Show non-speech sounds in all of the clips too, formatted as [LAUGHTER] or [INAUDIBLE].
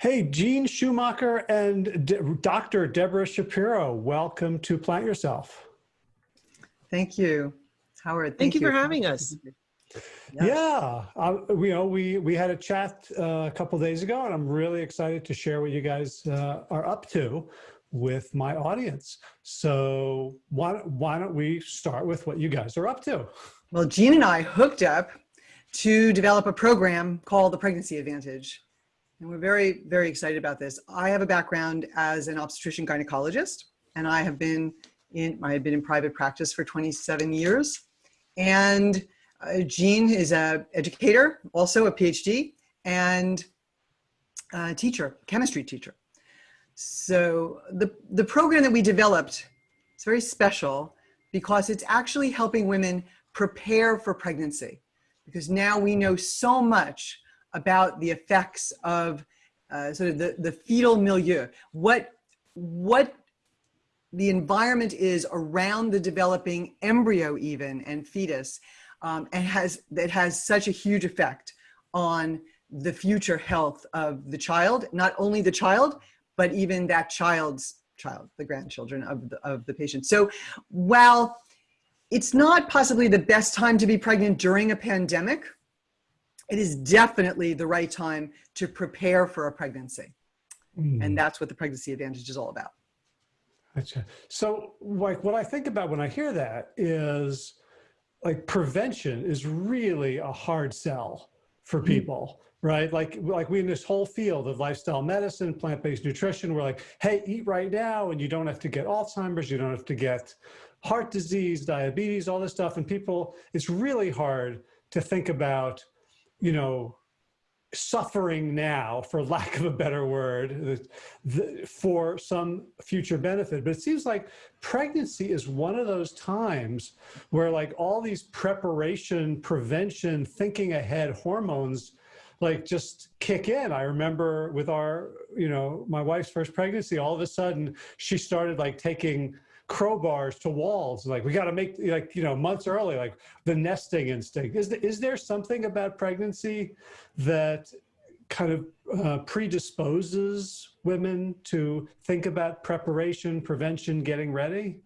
Hey, Gene Schumacher and D Dr. Deborah Shapiro, welcome to Plant Yourself. Thank you, Howard. Thank, thank you, you, for having us. Yeah, yeah uh, we, you know, we, we had a chat uh, a couple days ago and I'm really excited to share what you guys uh, are up to with my audience. So why, why don't we start with what you guys are up to? Well, Gene and I hooked up to develop a program called the Pregnancy Advantage. And we're very, very excited about this. I have a background as an obstetrician gynecologist, and I have been in, I have been in private practice for 27 years. And uh, Jean is a educator, also a PhD, and a teacher, chemistry teacher. So the, the program that we developed is very special because it's actually helping women prepare for pregnancy. Because now we know so much about the effects of uh, sort of the, the fetal milieu, what, what the environment is around the developing embryo even and fetus um, and has that has such a huge effect on the future health of the child, not only the child, but even that child's child, the grandchildren of the, of the patient. So while it's not possibly the best time to be pregnant during a pandemic, it is definitely the right time to prepare for a pregnancy. Mm. And that's what the pregnancy advantage is all about. Gotcha. So like what I think about when I hear that is like prevention is really a hard sell for mm. people. Mm. Right, like like we in this whole field of lifestyle medicine, plant-based nutrition, we're like, hey, eat right now, and you don't have to get Alzheimer's, you don't have to get heart disease, diabetes, all this stuff, and people, it's really hard to think about you know, suffering now, for lack of a better word, the, for some future benefit. But it seems like pregnancy is one of those times where like all these preparation, prevention, thinking ahead hormones like just kick in. I remember with our, you know, my wife's first pregnancy, all of a sudden she started like taking crowbars to walls. Like we got to make like, you know, months early, like the nesting instinct. Is, the, is there something about pregnancy that kind of uh, predisposes women to think about preparation, prevention, getting ready?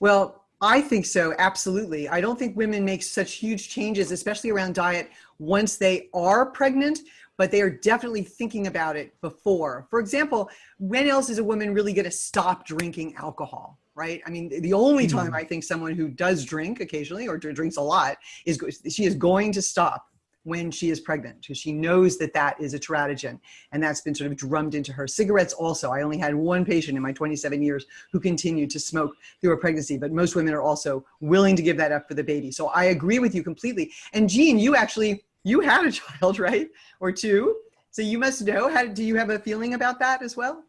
Well, I think so, absolutely. I don't think women make such huge changes, especially around diet, once they are pregnant, but they are definitely thinking about it before. For example, when else is a woman really going to stop drinking alcohol? Right? I mean, the only time hmm. I think someone who does drink occasionally or drinks a lot is she is going to stop when she is pregnant because she knows that that is a teratogen and that's been sort of drummed into her. Cigarettes also, I only had one patient in my 27 years who continued to smoke through a pregnancy, but most women are also willing to give that up for the baby. So I agree with you completely. And Jean, you actually, you had a [LAUGHS] child, right? Or two. So you must know, how, do you have a feeling about that as well?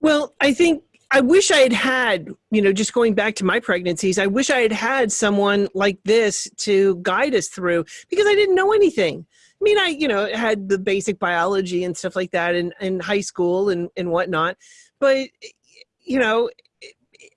Well, I think I wish I had had, you know, just going back to my pregnancies, I wish I had had someone like this to guide us through because I didn't know anything. I mean, I, you know, had the basic biology and stuff like that in, in high school and, and whatnot. But, you know,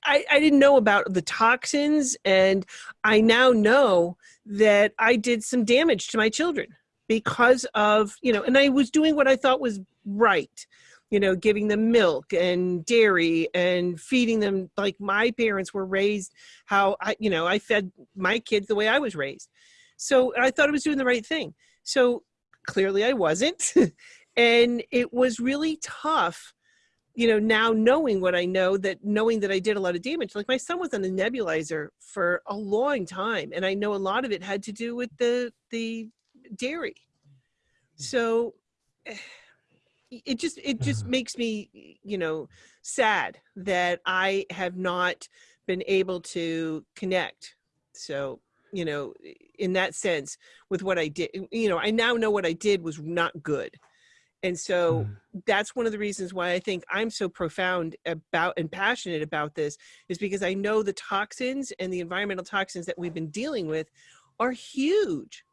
I, I didn't know about the toxins. And I now know that I did some damage to my children because of, you know, and I was doing what I thought was right you know, giving them milk and dairy and feeding them like my parents were raised, how I, you know, I fed my kids the way I was raised. So I thought I was doing the right thing. So clearly I wasn't. [LAUGHS] and it was really tough, you know, now knowing what I know that knowing that I did a lot of damage, like my son was on the nebulizer for a long time. And I know a lot of it had to do with the, the dairy. So eh, it just it just [LAUGHS] makes me you know sad that i have not been able to connect. So you know in that sense with what i did you know i now know what i did was not good. And so mm. that's one of the reasons why i think i'm so profound about and passionate about this is because i know the toxins and the environmental toxins that we've been dealing with are huge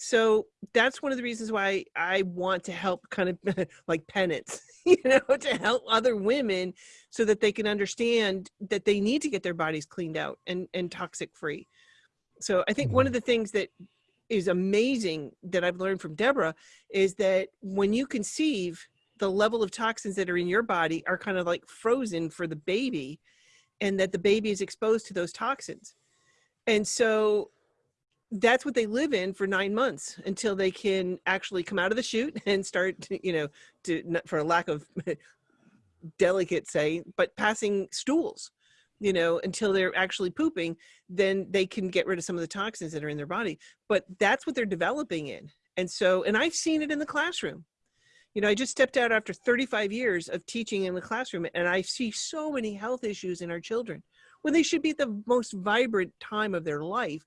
so that's one of the reasons why I want to help kind of [LAUGHS] like penance, [LAUGHS] you know, to help other women so that they can understand that they need to get their bodies cleaned out and, and toxic free. So I think one of mm-hmm. the things that is amazing that I've learned from Deborah is that when you conceive, the level of toxins that are in your body are kind of like frozen for the baby and that the baby is exposed to those toxins. And so that's what they live in for nine months until they can actually come out of the chute [LAUGHS] and start, you know, to for a lack of [LAUGHS] delicate say, but passing stools, you know, until they're actually pooping, then they can get rid of some of the toxins that are in their body. But that's what they're developing in. And so, and I've seen it in the classroom. You know, I just stepped out after 35 years of teaching in the classroom and I see so many health issues in our children when they should be the most vibrant time of their life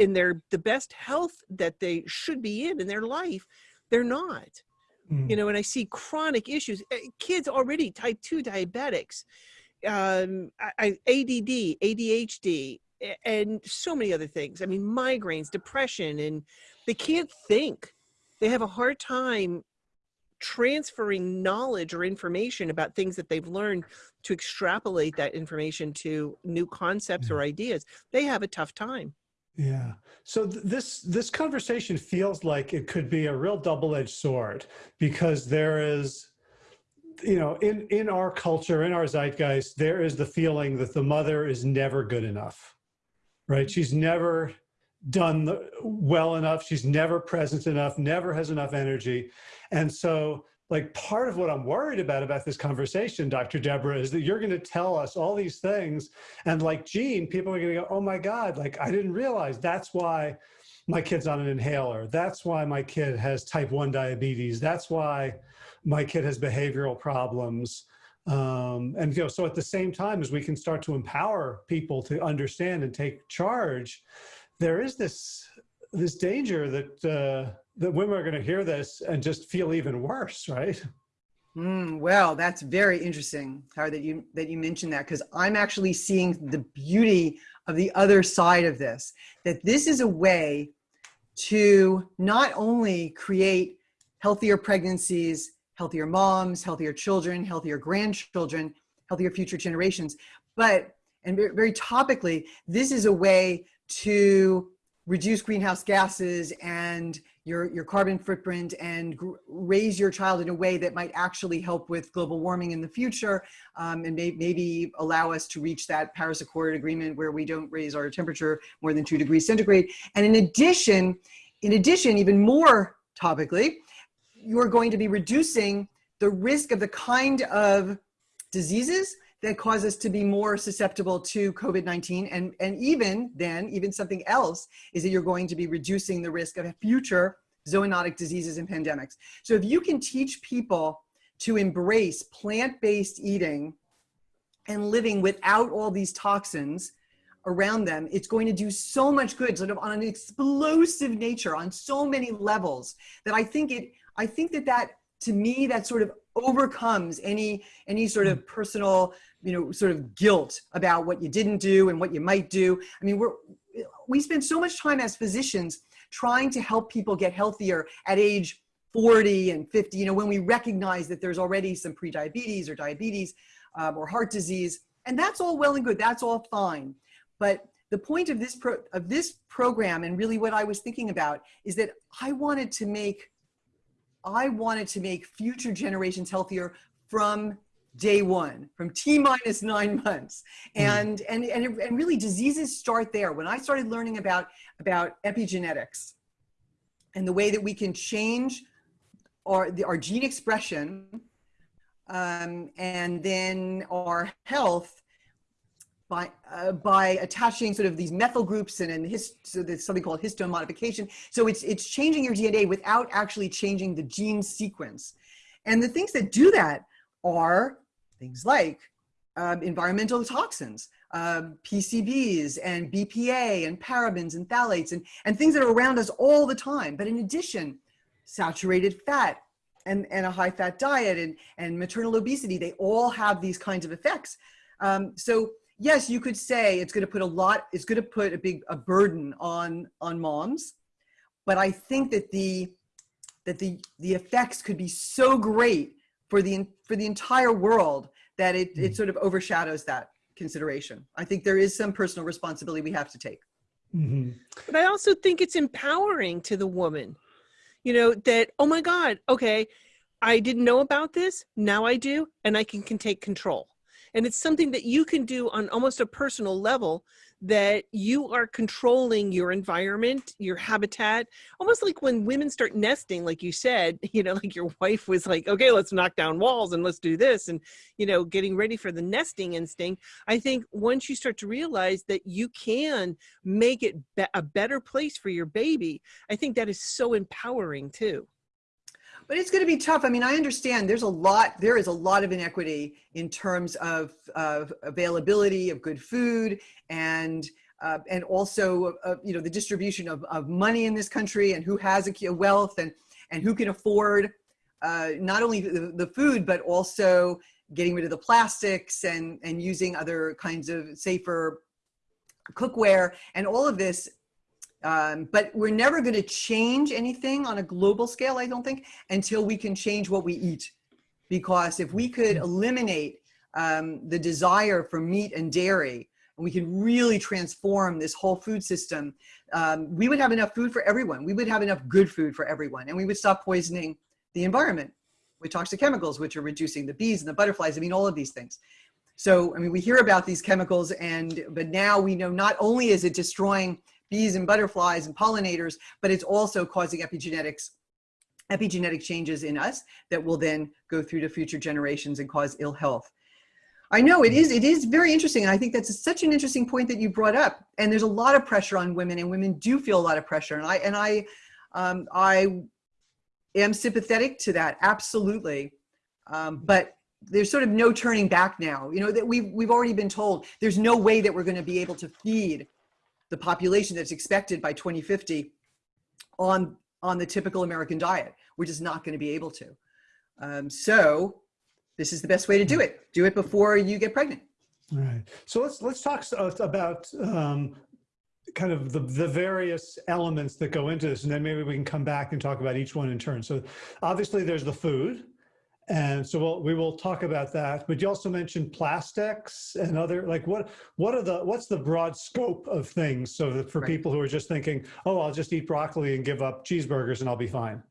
in their the best health that they should be in in their life they're not Mm. you know and i see chronic issues eh, kids already type 2 diabetics um I, I, add adhd and so many other things. I mean migraines depression and they can't think. They have a hard time transferring knowledge or information about things that they've learned to extrapolate that information to new concepts or ideas. They have a tough time Yeah. So th- this this conversation feels like it could be a real double-edged sword because there is you know in in our culture in our zeitgeist there is the feeling that the mother is never good enough. Right? She's never done the, well enough, she's never present enough, never has enough energy. And so like part of what I'm worried about about this conversation, Dr. Deborah, is that you're going to tell us all these things, and like Gene, people are going to go, "Oh my God! Like I didn't realize that's why my kid's on an inhaler. That's why my kid has type one diabetes. That's why my kid has behavioral problems." Um, and you know, so at the same time as we can start to empower people to understand and take charge, there is this this danger that uh, that women are going to hear this and just feel even worse, right? Mm, well, that's very interesting, Howard, that you that you mentioned that because I'm actually seeing the beauty of the other side of this. That this is a way to not only create healthier pregnancies, healthier moms, healthier children, healthier grandchildren, healthier future generations, but and very, very topically, this is a way to reduce greenhouse gases and your, your carbon footprint and raise your child in a way that might actually help with global warming in the future um, and may maybe allow us to reach that Paris Accord agreement where we don't raise our temperature more than two degrees centigrade. And in addition, in addition, even more topically, you're going to be reducing the risk of the kind of diseases that cause us to be more susceptible to COVID-19. And, and even then, even something else is that you're going to be reducing the risk of future zoonotic diseases and pandemics. So if you can teach people to embrace plant-based eating and living without all these toxins around them, it's going to do so much good, sort of on an explosive nature, on so many levels, that I think it, I think that that, to me, that sort of overcomes any any sort of personal you know sort of guilt about what you didn't do and what you might do. I mean we're we spend so much time as physicians trying to help people get healthier at age 40 and 50 you know when we recognize that there's already some prediabetes or diabetes um, or heart disease and that's all well and good that's all fine. But the point of this pro of this program and really what i was thinking about is that i wanted to make I wanted to make future generations healthier from day one, from T minus nine months. And, mm. and, and, and really diseases start there. When I started learning about, about epigenetics and the way that we can change our, the, our gene expression um, and then our health by, uh, by attaching sort of these methyl groups and, and his, so there's something called histone modification. So it's, it's changing your DNA without actually changing the gene sequence. And the things that do that are things like um, environmental toxins, um, PCBs and BPA and parabens and phthalates and, and things that are around us all the time. But in addition, saturated fat and, and a high fat diet and, and maternal obesity, they all have these kinds of effects. Um, so yes, you could say it's going to put a lot, it's going to put a big a burden on on moms, but I think that the that the the effects could be so great for the for the entire world that it it sort of overshadows that consideration. I think there is some personal responsibility we have to take. Mhm. But I also think it's empowering to the woman, you know, that, oh my God, okay, I didn't know about this. Now I do, and I can, can take control. And it's something that you can do on almost a personal level that you are controlling your environment, your habitat, almost like when women start nesting, like you said, [LAUGHS] you know, like your wife was like, okay, let's knock down walls and let's do this. And, you know, getting ready for the nesting instinct. I think once you start to realize that you can make it be a better place for your baby, I think that is so empowering too. But it's going to be tough. I mean, I understand there's a lot, there is a lot of inequity in terms of, of availability of good food and uh, and also, uh, you know, the distribution of, of money in this country and who has a wealth and, and who can afford uh, not only the, the food, but also getting rid of the plastics and, and using other kinds of safer cookware and all of this um, but we're never going to change anything on a global scale, I don't think, until we can change what we eat. Because if we could mm-hmm. eliminate um, the desire for meat and dairy, and we can really transform this whole food system, um, we would have enough food for everyone. We would have enough good food for everyone, and we would stop poisoning the environment with toxic chemicals, which are reducing the bees and the butterflies. I mean, all of these things. So, I mean, we hear about these chemicals, and but now we know not only is it destroying bees and butterflies and pollinators, but it's also causing epigenetics epigenetic changes in us that will then go through to future generations and cause ill health. I know it is, it is very interesting. And I think that's such an interesting point that you brought up. And there's a lot of pressure on women and women do feel a lot of pressure. And I, and I, um, I am sympathetic to that. Absolutely. Um, but there's sort of no turning back now, you know, that we've, we've already been told there's no way that we're going to be able to feed the population that's expected by 2050 on, on the typical American diet. We're just not going to be able to. Um, so this is the best way to do it. Do it before you get pregnant. All right. So let's let's talk about um, kind of the, the various elements that go into this, and then maybe we can come back and talk about each one in turn. So obviously there's the food, and so we'll, we will talk about that, but you also mentioned plastics and other, like what, what are the, what's the broad scope of things so that for right. people who are just thinking, oh, I'll just eat broccoli and give up cheeseburgers and I'll be fine.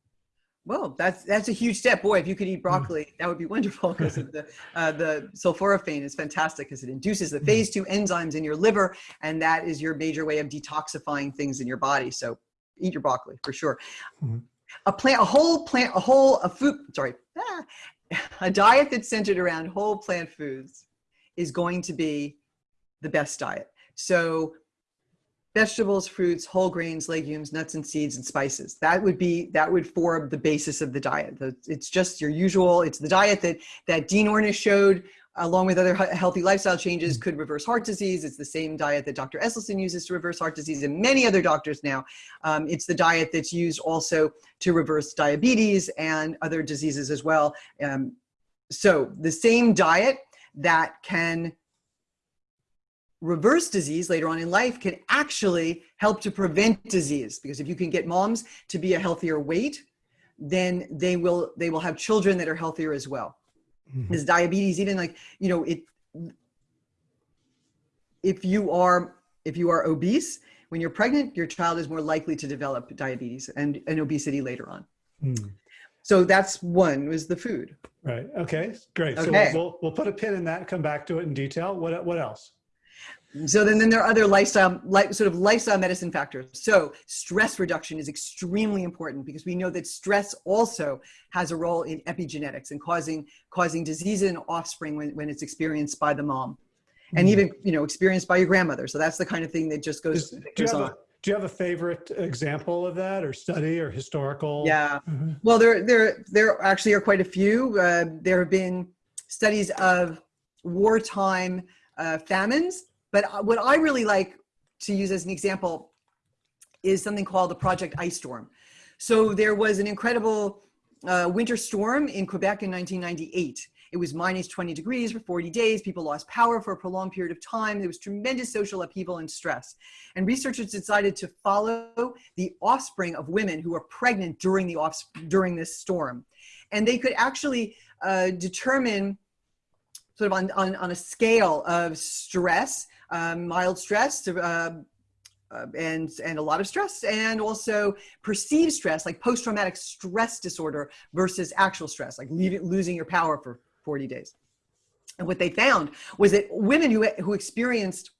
Well, that's that's a huge step. Boy, if you could eat broccoli, mm. that would be wonderful because the uh, the sulforaphane is fantastic because it induces the mm. phase two enzymes in your liver, and that is your major way of detoxifying things in your body. So eat your broccoli for sure. Mm a plant, a whole plant, a whole, a food, sorry, ah, [LAUGHS] a diet that's centered around whole plant foods is going to be the best diet. So vegetables, fruits, whole grains, legumes, nuts and seeds and spices. That would be, that would form the basis of the diet. It's just your usual, it's the diet that, that Dean Ornish showed along with other healthy lifestyle changes, could reverse heart disease. It's the same diet that Dr. Esselstyn uses to reverse heart disease and many other doctors now. Um, it's the diet that's used also to reverse diabetes and other diseases as well. Um, so the same diet that can reverse disease later on in life can actually help to prevent disease because if you can get moms to be a healthier weight, then they will, they will have children that are healthier as well mm -hmm. is diabetes even like you know it if you are if you are obese when you're pregnant your child is more likely to develop diabetes and, and obesity later on. Mm. so that's one was the food. Right. Okay. Great. Okay. so we'll, we'll, we'll put a pin in that come back to it in detail. What what else so then, then there are other lifestyle, like sort of lifestyle medicine factors. So stress reduction is extremely important because we know that stress also has a role in epigenetics and causing causing disease in offspring when, when it's experienced by the mom, and mm. even you know experienced by your grandmother. So that's the kind of thing that just goes. Is, you have a, do you have a favorite example of that, or study, or historical? Yeah. Mm -hmm. Well, there there there actually are quite a few. Uh, there have been studies of wartime uh, famines but uh, what I really like to use as an example is something called the Project Ice Storm. So there was an incredible uh, winter storm in Quebec in 1998. It was minus 20 degrees for 40 days. People lost power for a prolonged period of time. There was tremendous social upheaval and stress. And researchers decided to follow the offspring of women who were pregnant during, the off, during this storm. And they could actually uh, determine sort of on, on, on a scale of stress um, mild stress uh, uh, and and a lot of stress and also perceived stress like post-traumatic stress disorder versus actual stress like leaving, losing your power for 40 days and what they found was that women who, who experienced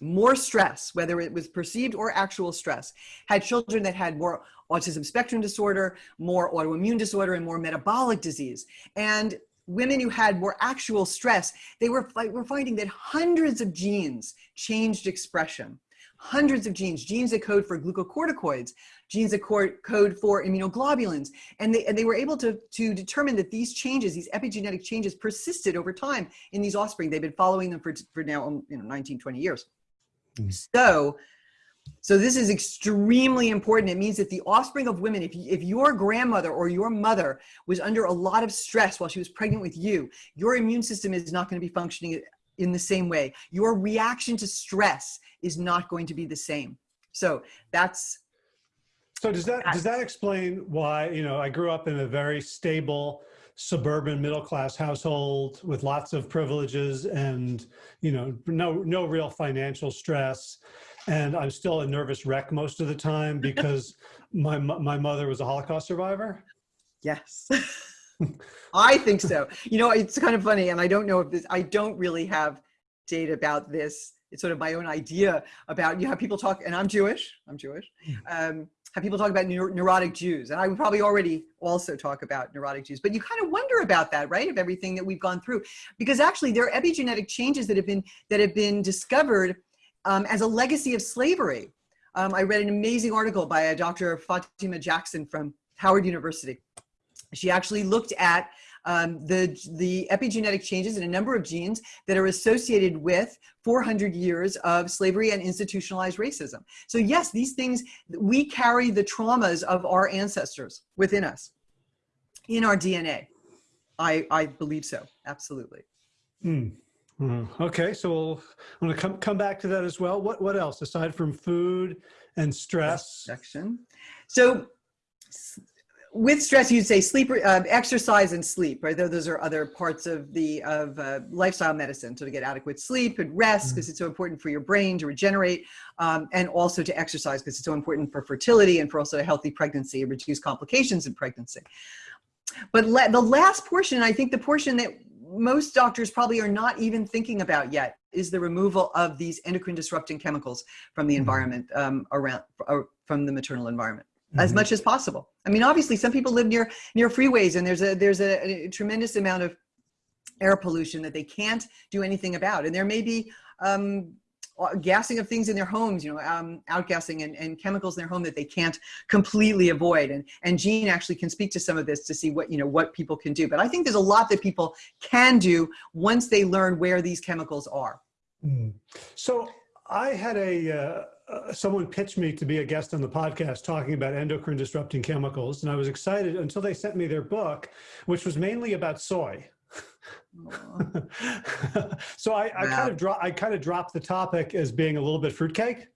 more stress, whether it was perceived or actual stress, had children that had more autism spectrum disorder, more autoimmune disorder, and more metabolic disease. And women who had more actual stress, they were, were finding that hundreds of genes changed expression hundreds of genes, genes that code for glucocorticoids, genes that code for immunoglobulins. And they, and they were able to, to determine that these changes, these epigenetic changes persisted over time in these offspring. They've been following them for, for now um, you know, 19, 20 years. Mm. So, so this is extremely important. It means that the offspring of women, if, if your grandmother or your mother was under a lot of stress while she was pregnant with you, your immune system is not going to be functioning in the same way. Your reaction to stress is not going to be the same. So that's. So does that, does that explain why, you know, I grew up in a very stable suburban middle class household with lots of privileges and, you know, no, no real financial stress. And I'm still a nervous wreck most of the time [LAUGHS] because my, my mother was a Holocaust survivor. Yes. [LAUGHS] I think so. You know, it's kind of funny, and I don't know if this, I don't really have data about this. It's sort of my own idea about, you have people talk, and I'm Jewish, I'm Jewish, hmm. um, have people talk about neurotic Jews, and I would probably already also talk about neurotic Jews, but you kind of wonder about that, right, of everything that we've gone through, because actually there are epigenetic changes that have been, that have been discovered um, as a legacy of slavery. Um, I read an amazing article by a Dr. Fatima Jackson from Howard University she actually looked at um, the, the epigenetic changes in a number of genes that are associated with 400 years of slavery and institutionalized racism. So yes, these things, we carry the traumas of our ancestors within us, in our DNA. I, I believe so, absolutely. Mm. Okay, so we'll, I'm gonna come, come back to that as well. What, what else aside from food and stress? Section. So with stress, you'd say sleep, uh, exercise and sleep, right? Those are other parts of the of uh, lifestyle medicine. So to get adequate sleep and rest, because mm. it's so important for your brain to regenerate, um, and also to exercise because it's so important for fertility and for also a healthy pregnancy and reduce complications in pregnancy. But the last portion, I think the portion that most doctors probably are not even thinking about yet is the removal of these endocrine disrupting chemicals from the mm-hmm. environment um, around, uh, from the maternal environment mm -hmm. as mm-hmm. much as possible. I mean, obviously some people live near, near freeways and there's a, there's a, a tremendous amount of air pollution that they can't do anything about. And there may be um, gassing of things in their homes, you know, um, outgassing and, and chemicals in their home that they can't completely avoid. And, and Jean actually can speak to some of this to see what, you know, what people can do. But I think there's a lot that people can do once they learn where these chemicals are. Mm. So I had a, uh, uh, someone pitched me to be a guest on the podcast talking about endocrine disrupting chemicals. And I was excited until they sent me their book, which was mainly about soy. So I, I kind of drop, I kind of dropped the topic as being a little bit fruitcake.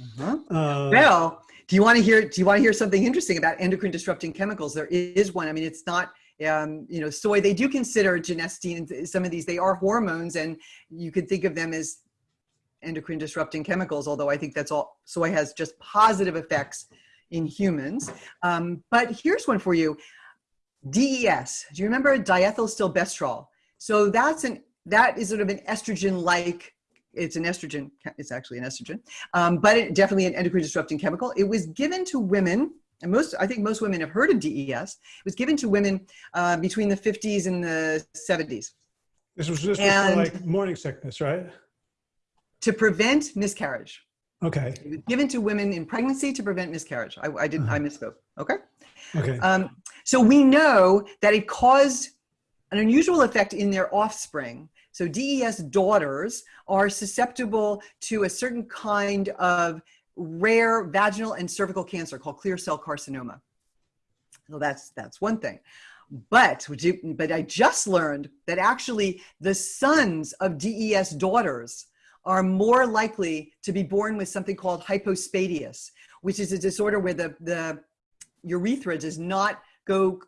Uh -huh. uh, well, do you want to hear, do you want to hear something interesting about endocrine disrupting chemicals? There is one. I mean, it's not, um, you know, soy, they do consider genistein, some of these, they are hormones and you could think of them as endocrine disrupting chemicals, although I think that's all, soy has just positive effects in humans. Um, but here's one for you. DES, do you remember diethylstilbestrol? So that's an, that is sort of an estrogen-like, it's an estrogen, it's actually an estrogen, um, but it, definitely an endocrine disrupting chemical. It was given to women, and most, I think most women have heard of DES. It was given to women uh, between the 50s and the 70s. This was just like morning sickness, right? to prevent miscarriage. Okay. Given to women in pregnancy to prevent miscarriage. I, I didn't, uh -huh. I misspoke. Okay. Okay. Um, so we know that it caused an unusual effect in their offspring. So DES daughters are susceptible to a certain kind of rare vaginal and cervical cancer called clear cell carcinoma. So that's, that's one thing. But, but I just learned that actually the sons of DES daughters are more likely to be born with something called hypospadias, which is a disorder where the, the urethra does not go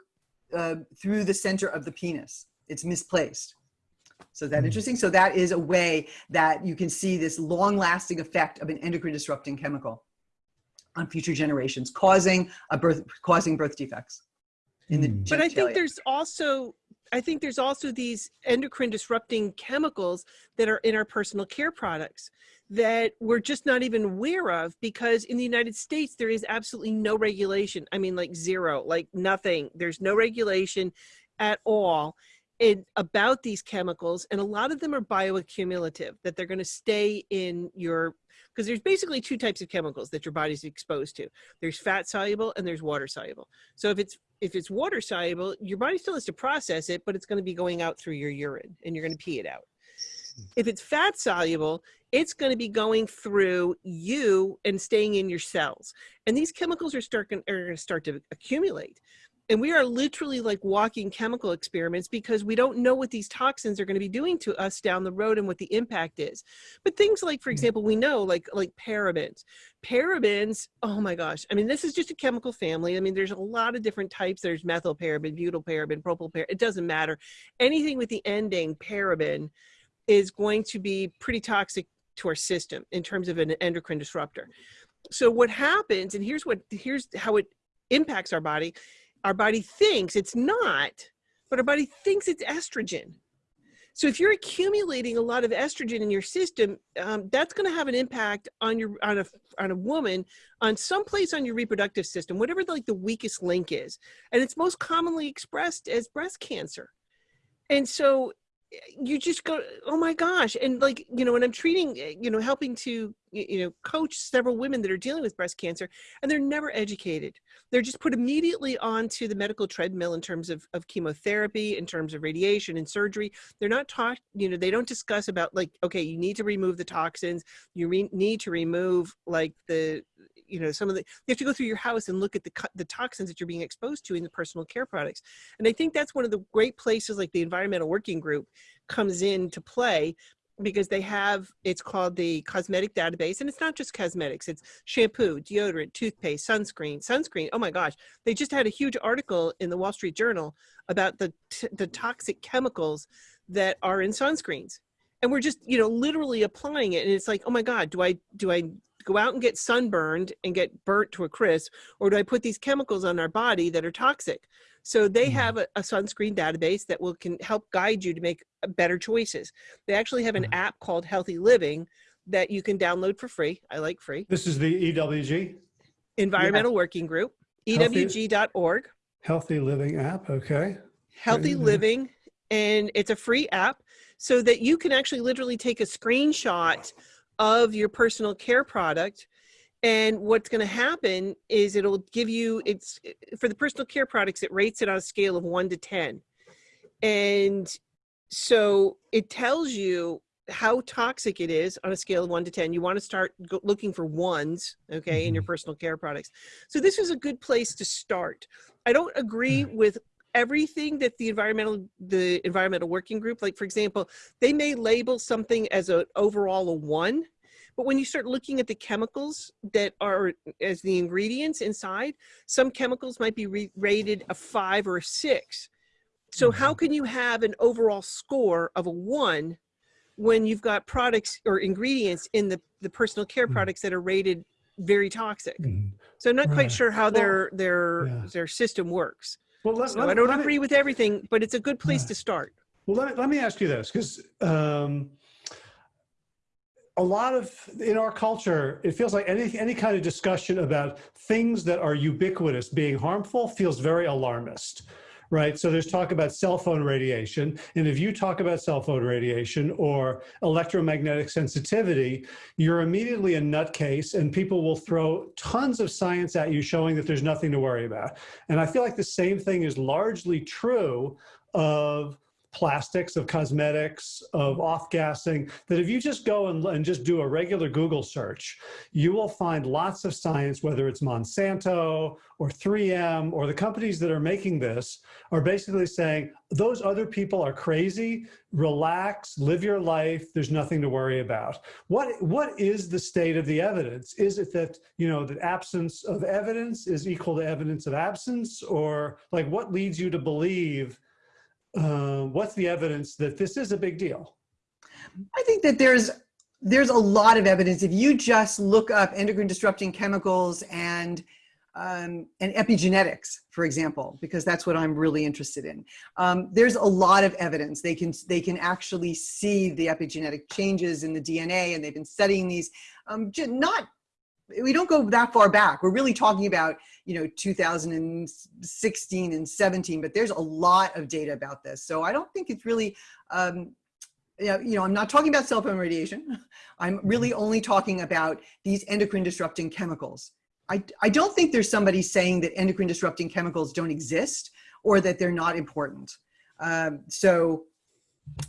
uh, through the center of the penis. It's misplaced. So is that Hmm. interesting? So that is a way that you can see this long lasting effect of an endocrine disrupting chemical on future generations, causing a birth, causing birth defects in the Hmm. But I think there's also I think there's also these endocrine disrupting chemicals that are in our personal care products that we're just not even aware of because in the United States there is absolutely no regulation. I mean like zero, like nothing. There's no regulation at all in, about these chemicals and a lot of them are bioaccumulative that they're going to stay in your because there's basically two types of chemicals that your body's exposed to. There's fat soluble and there's water soluble. So if it's if it's water soluble, your body still has to process it, but it's going to be going out through your urine and you're going to pee it out. If it's fat soluble, it's going to be going through you and staying in your cells. And these chemicals are start are going to start to accumulate. And we are literally like walking chemical experiments because we don't know what these toxins are going to be doing to us down the road and what the impact is. But things like, for Mm. example, we know like like parabens. Parabens, oh my gosh. I mean, this is just a chemical family. I mean, there's a lot of different types. There's methylparaben, propyl propylparaben. It doesn't matter. Anything with the ending paraben is going to be pretty toxic to our system in terms of an endocrine disruptor. So what happens, and here's what here's how it impacts our body. Our body thinks it's not, but our body thinks it's estrogen. So if you're accumulating a lot of estrogen in your system, um, that's going to have an impact on your on a on a woman on some place on your reproductive system, whatever the, like the weakest link is, and it's most commonly expressed as breast cancer. And so you just go, oh my gosh, and like you know, when I'm treating, eh, you know, helping to you know coach several women that are dealing with breast cancer, and they're never educated. They're just put immediately onto the medical treadmill in terms of, of chemotherapy, in terms of radiation and surgery. They're not taught, you know, they don't discuss about like, okay, you need to remove the toxins. You need to remove like the, you know, some of the, you have to go through your house and look at the, the toxins that you're being exposed to in the personal care products. And I think that's one of the great places like the environmental working group comes in to play because they have it's called the cosmetic database. And it's not just cosmetics it's shampoo deodorant toothpaste sunscreen sunscreen. Oh my gosh they just had a huge article in the wall street journal about the the toxic chemicals that are in sunscreens. And we're just you know literally applying it. And it's like oh my god do i do i go out and get sunburned and get burnt to a crisp or do i put these chemicals on our body that are toxic so they Mhm. have a, a sunscreen database that will can help guide you to make uh, better choices they actually have an Mhm. app called healthy living that you can download for free i like free This is the EWG, environmental working group E Healthy- ewg.org Healthy Living app. Okay. healthy Mhm. living and it's a free app so that you can actually literally take a screenshot of your personal care product and what's going to happen is it'll give you it's for the personal care products it rates it on a scale of 1 to 10 and so it tells you how toxic it is on a scale of 1 to 10 you want to start looking for ones okay in your mm-hmm. personal care products. So this is a good place to start. I don't agree mm. with everything that the environmental the environmental working group like for example they may label something as an overall a one but when you start looking at the chemicals that are as the ingredients inside some chemicals might be re- rated a five or a six so how can you have an overall score of a one when you've got products or ingredients in the the personal care Mhm. products that are rated very toxic Mhm. so i'm not Right. quite sure how Well, their their yeah. their system works Well, let, so let- I don't agree with everything, but it's a good place Yeah. to start. Well, let, let me ask you this, because um, a lot of in our culture, it feels like any any kind of discussion about things that are ubiquitous being harmful feels very alarmist, right? So there's talk about cell phone radiation, and if you talk about cell phone radiation or electromagnetic sensitivity, you're immediately a nutcase, and people will throw tons of science at you showing that there's nothing to worry about. And I feel like the same thing is largely true of plastics, of cosmetics, of off-gassing, that if you just go and, and just do a regular Google search, you will find lots of science, whether it's Monsanto or 3M or the companies that are making this are basically saying, those other people are crazy, relax, live your life, there's nothing to worry about. What, what is the state of the evidence? Is it that, you know, that absence of evidence is equal to evidence of absence? Or like what leads you to believe um, what's the evidence that this is a big deal? I think that there's there's a lot of evidence. If you just look up endocrine disrupting chemicals and um, and epigenetics, for example, because that's what I'm really interested in. Um, there's a lot of evidence. They can they can actually see the epigenetic changes in the DNA, and they've been studying these. Um, not we don't go that far back. We're really talking about you know 2016 and 17, but there's a lot of data about this. So I don't think it's really um, you know, I'm not talking about cell phone radiation. [LAUGHS] I'm really only talking about these endocrine disrupting chemicals. I, I don't think there's somebody saying that endocrine disrupting chemicals don't exist or that they're not important. Um, so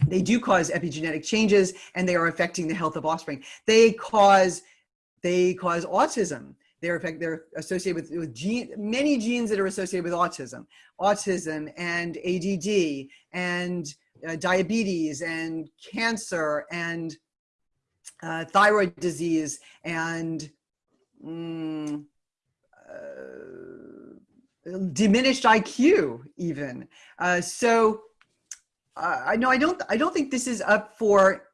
they do cause epigenetic changes and they are affecting the health of offspring. They cause, they cause autism. They're, effect, they're associated with, with gene, many genes that are associated with autism, autism and ADD and uh, diabetes and cancer and uh, thyroid disease and mm, uh, diminished IQ even. Uh, so I know I don't I don't think this is up for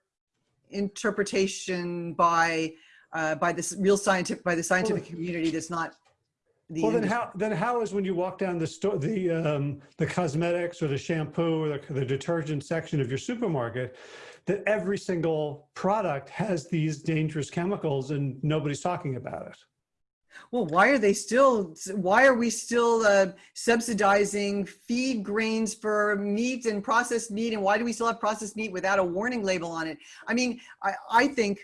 interpretation by uh, by this real scientific by the scientific community that's not the well, then industry. how then how is when you walk down the store the um, the cosmetics or the shampoo or the, the detergent section of your supermarket that every single product has these dangerous chemicals and nobody's talking about it? Well, why are they still, why are we still uh, subsidizing feed grains for meat and processed meat? And why do we still have processed meat without a warning label on it? I mean, I, I think,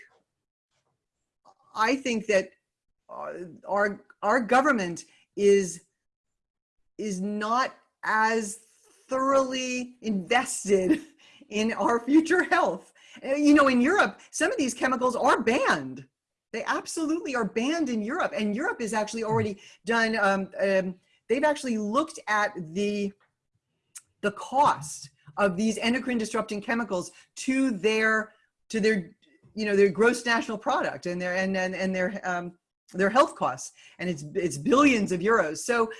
I think that uh, our, our government is, is not as thoroughly invested [LAUGHS] in our future health. You know, in Europe, some of these chemicals are banned. They absolutely are banned in Europe. And Europe has actually hmm. already done, um, um, they've actually looked at the, the cost of these endocrine disrupting chemicals to their, to their, you know, their gross national product and their, and, and, and their, um, their health costs. And it's, it's billions of euros. So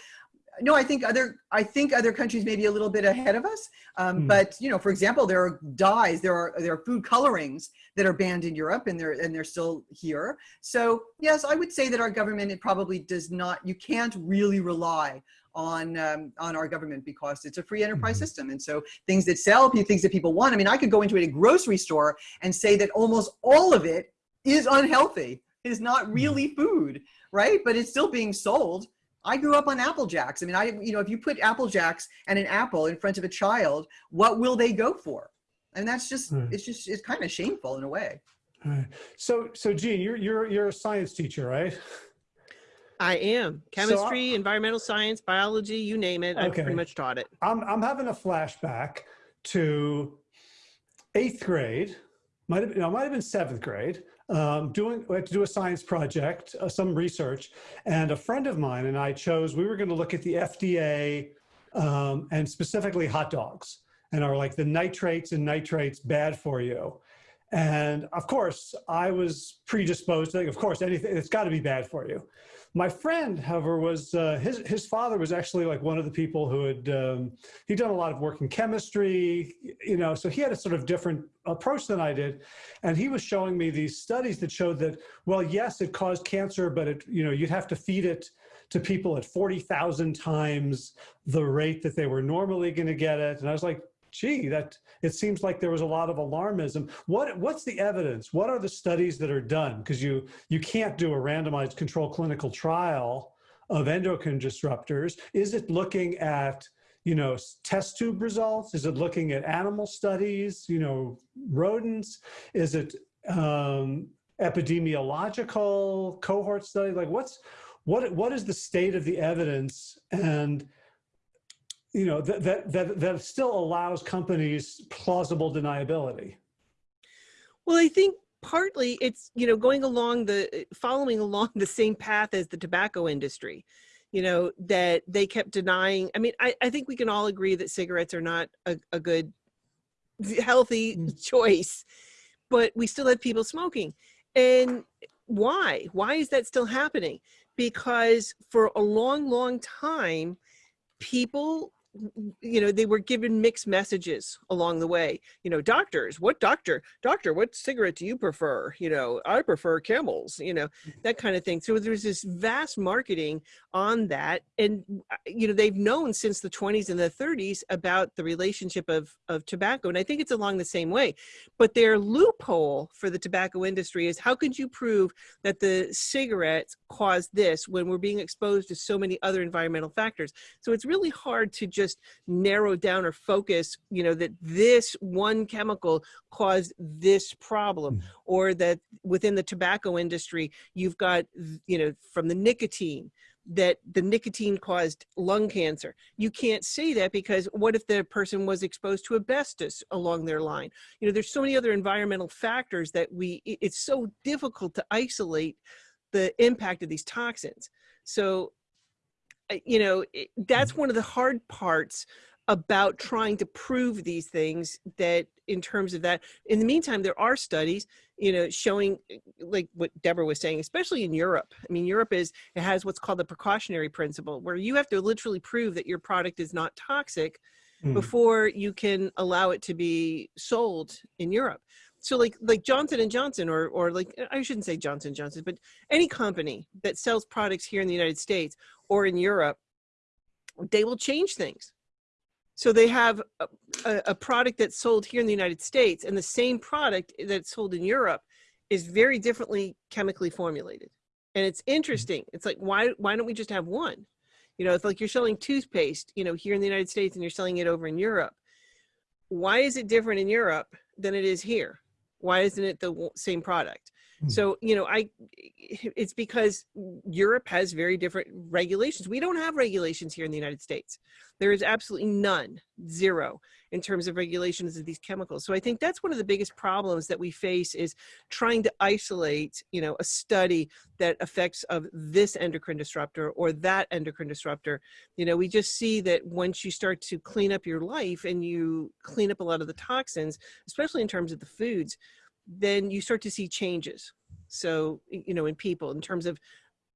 no, I think other I think other countries may be a little bit ahead of us. Um, mm. But you know, for example, there are dyes, there are there are food colorings that are banned in Europe, and they're and they're still here. So yes, I would say that our government it probably does not. You can't really rely on um, on our government because it's a free enterprise mm -hmm. system, and so things that sell, things that people want. I mean, I could go into a grocery store and say that almost all of it is unhealthy, is not hmm. really food, right? But it's still being sold I grew up on Apple Jacks. I mean, I, you know, if you put Apple Jacks and an apple in front of a child, what will they go for? And that's just, right. it's just, it's kind of shameful in a way. Right. So, so Jean, you're, you're, you're a science teacher, right? I am chemistry, so environmental science, biology, you name it. I've pretty much taught it. I'm, I'm having a flashback to eighth grade, might have, no, might have been seventh grade um, doing, we had to do a science project, uh, some research, and a friend of mine and I chose, we were gonna look at the FDA um, and specifically hot dogs and are like the nitrates and nitrates bad for you. And of course, I was predisposed to think, of course, anything, it's gotta be bad for you. My friend, however, was uh, his his father was actually like one of the people who had um, he'd done a lot of work in chemistry, you know, so he had a sort of different approach than I did, and he was showing me these studies that showed that well, yes, it caused cancer, but it you know you'd have to feed it to people at 40,000 times the rate that they were normally going to get it. And I was like, gee, that it seems like there was a lot of alarmism. What what's the evidence? What are the studies that are done? Because you you can't do a randomized control clinical trial of endocrine disruptors. Is it looking at you know test tube results? Is it looking at animal studies? You know rodents? Is it um, epidemiological cohort study? Like what's what what is the state of the evidence and you know, that, that, that, that still allows companies plausible deniability. Well, I think partly it's, you know, going along the, following along the same path as the tobacco industry, you know, that they kept denying. I mean, I, I think we can all agree that cigarettes are not a, a good, healthy mm. choice, but we still have people smoking. And why? Why is that still happening? Because for a long, long time, people you know they were given mixed messages along the way. You know doctors what doctor doctor what cigarette do you prefer? You know i prefer camels you know that kind of thing. So there's this vast marketing on that. And uh, you know they've known since the 20s and the 30s about the relationship of of tobacco. And i think it's along the same way. But their loophole for the tobacco industry is how could you prove that the cigarettes caused this when we're being exposed to so many other environmental factors so it's really hard to just narrow down or focus, you know, that this one chemical caused this problem Mm. or that within the tobacco industry, you've got, you know, from the nicotine, that the nicotine caused lung cancer. You can't say that because what if the person was exposed to asbestos along their line? You know, there's so many other environmental factors that we, it's so difficult to isolate the impact of these toxins. So you know, it- that's one of the hard parts about trying to prove these things that in terms of that in the meantime there are studies you know showing like what deborah was saying especially in europe i mean europe is it has what's called the precautionary principle where you have to literally prove that your product is not toxic Mm. before you can allow it to be sold in Europe. So like like Johnson and Johnson or or like I shouldn't say Johnson Johnson, but any company that sells products here in the United States or in Europe, they will change things. So they have a, a, product that's sold here in the United States and the same product that's sold in Europe is very differently chemically formulated. And it's interesting. It's like why why don't we just have one? You know, it's like you're selling toothpaste, you know, here in the United States and you're selling it over in Europe. Why is it different in Europe than it is here? Why isn't it the same product? Hmm. So, you know, I it's because Europe has very different regulations. We don't have regulations here in the United States. There is absolutely none, zero in terms of regulations of these chemicals. So I think that's one of the biggest problems that we face is trying to isolate, you know, a study that affects of this endocrine disruptor or that endocrine disruptor. You know, we just see that once you start to clean up your life and you clean up a lot of the toxins, especially in terms of the foods, then you start to see changes. So, you know, in people in terms of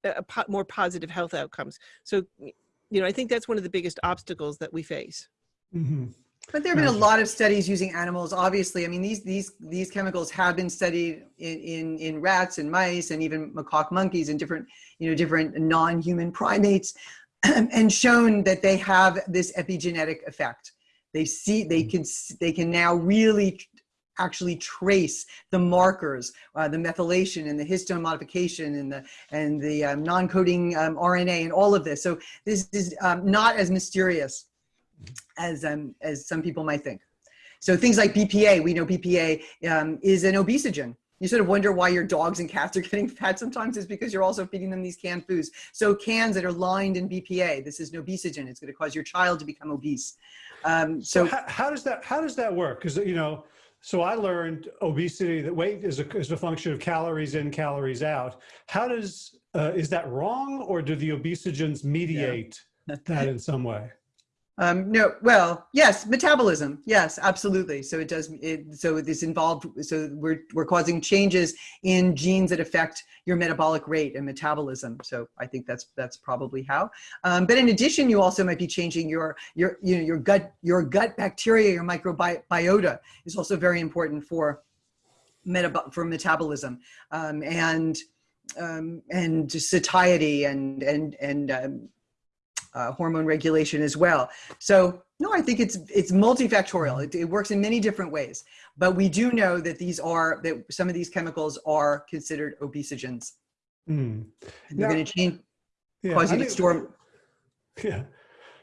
a, a po- more positive health outcomes. So, you know, I think that's one of the biggest obstacles that we face. Mhm. But there have been a lot of studies using animals. Obviously, I mean these these these chemicals have been studied in in, in rats and mice and even macaque monkeys and different you know different non-human primates, [CLEARS THROAT] and shown that they have this epigenetic effect. They see they can they can now really tr- actually trace the markers, uh, the methylation and the histone modification and the and the um, non-coding um, RNA and all of this. So this is um, not as mysterious as um, as some people might think. So things like BPA, we know BPA um, is an obesogen. You sort of wonder why your dogs and cats are [LAUGHS] getting fat sometimes is because you're also feeding them these canned foods. So cans that are lined in BPA, this is an obesogen. It's going to cause your child to become obese. Um, So so how, how does that how does that work? Because you know, so I learned obesity that weight is a is a function of calories in, calories out. How does uh, is that wrong, or do the obesogens mediate that in some way? Um, no, well, yes, metabolism. Yes, absolutely. So it does. It, so this involved. So we're we're causing changes in genes that affect your metabolic rate and metabolism. So I think that's that's probably how. Um, but in addition, you also might be changing your your you know your gut your gut bacteria, your microbiota is also very important for metab for metabolism um, and um, and satiety and and and um, uh, hormone regulation as well. So no, I think it's it's multifactorial. It, it works in many different ways. But we do know that these are that some of these chemicals are considered obesogens. Hmm. And they're going to change, Yeah, cause I you to store. Yeah.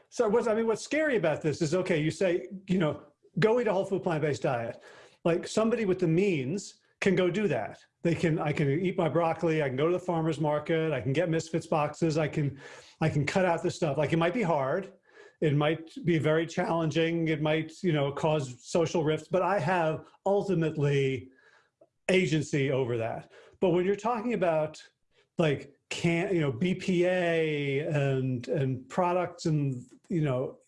So what's I mean, what's scary about this is okay, you say, you know, go eat a whole food plant-based diet. Like somebody with the means can go do that. They can, I can eat my broccoli, I can go to the farmer's market, I can get misfits boxes, I can, I can cut out the stuff. Like it might be hard. It might be very challenging. It might, you know, cause social rifts, but I have ultimately agency over that. But when you're talking about like can you know BPA and and products and you know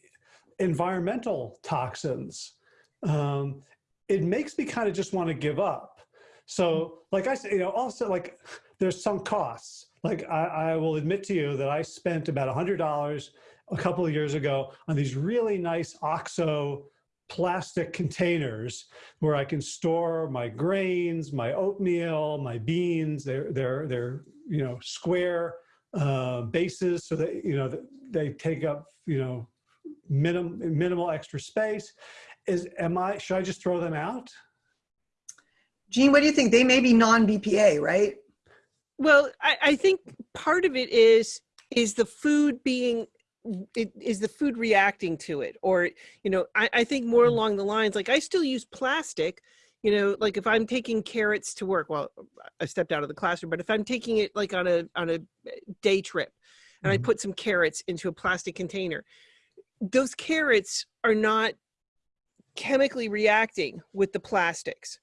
environmental toxins, um, it makes me kind of just want to give up. So like I said, you know, also like there's some costs. Like I, I will admit to you that I spent about a hundred dollars a couple of years ago on these really nice OXO plastic containers where I can store my grains, my oatmeal, my beans. They're they're they're you know square uh, bases so that you know they take up you know minimum minimal extra space. Is am I should I just throw them out? Jean, what do you think? They may be non-BPA, right? Well, I, I think part of it is is the food being it, is the food reacting to it or you know I, I think more Mm. along the lines like i still use plastic you know like if i'm taking carrots to work well i stepped out of the classroom but if i'm taking it like on a on a day trip and i Mhm. put some carrots into a plastic container those carrots are not chemically reacting with the plastics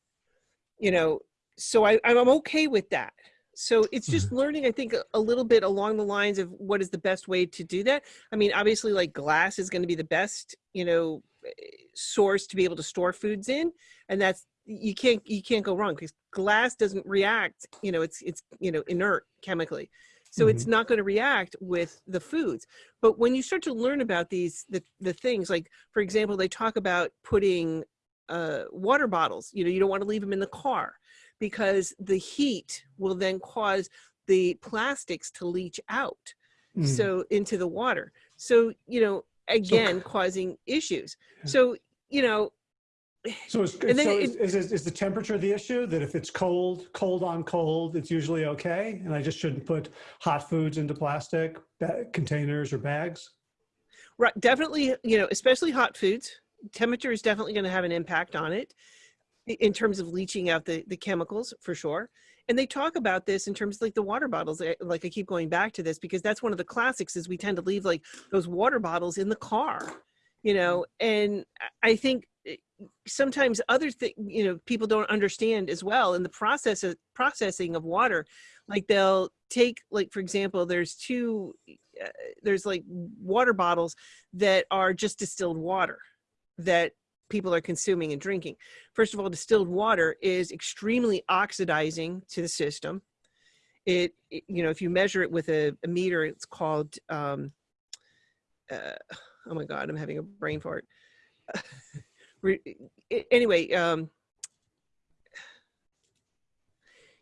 you know so I, i'm okay with that. So it's just [LAUGHS] learning i think a, little bit along the lines of what is the best way to do that. I mean obviously like glass is going to be the best you know eh, source to be able to store foods in and that's you can't you can't go wrong because glass doesn't react you know it's it's you know inert chemically. So it's not going to react with the foods. But when you start to learn about these the, the things like for example they talk about putting uh, water bottles you know you don't want to leave them in the car because the heat will then cause the plastics to leach out Mm. so into the water so you know again causing issues so you know So, is, then so it- is, is, is the temperature the issue? That if it's cold, cold on cold, it's usually okay, and I just shouldn't put hot foods into plastic containers or bags? right definitely you know especially hot foods temperature is definitely going to have an impact on it in terms of leaching out the the chemicals for sure. And they talk about this in terms of like the water bottles eh, like i keep going back to this because that's one of the classics is we tend to leave like those water bottles in the car you know? And I- think eh, sometimes other thing you know people don't understand as well in the process of processing of water. Like they'll take like for example there's two uh, there's like water bottles that are just distilled water that people are consuming and drinking. First of all distilled water is extremely oxidizing to the system. It, it- you know if you measure it with a, a meter it's called um uh, oh my god i'm having a brain fart. [LAUGHS] Anyway um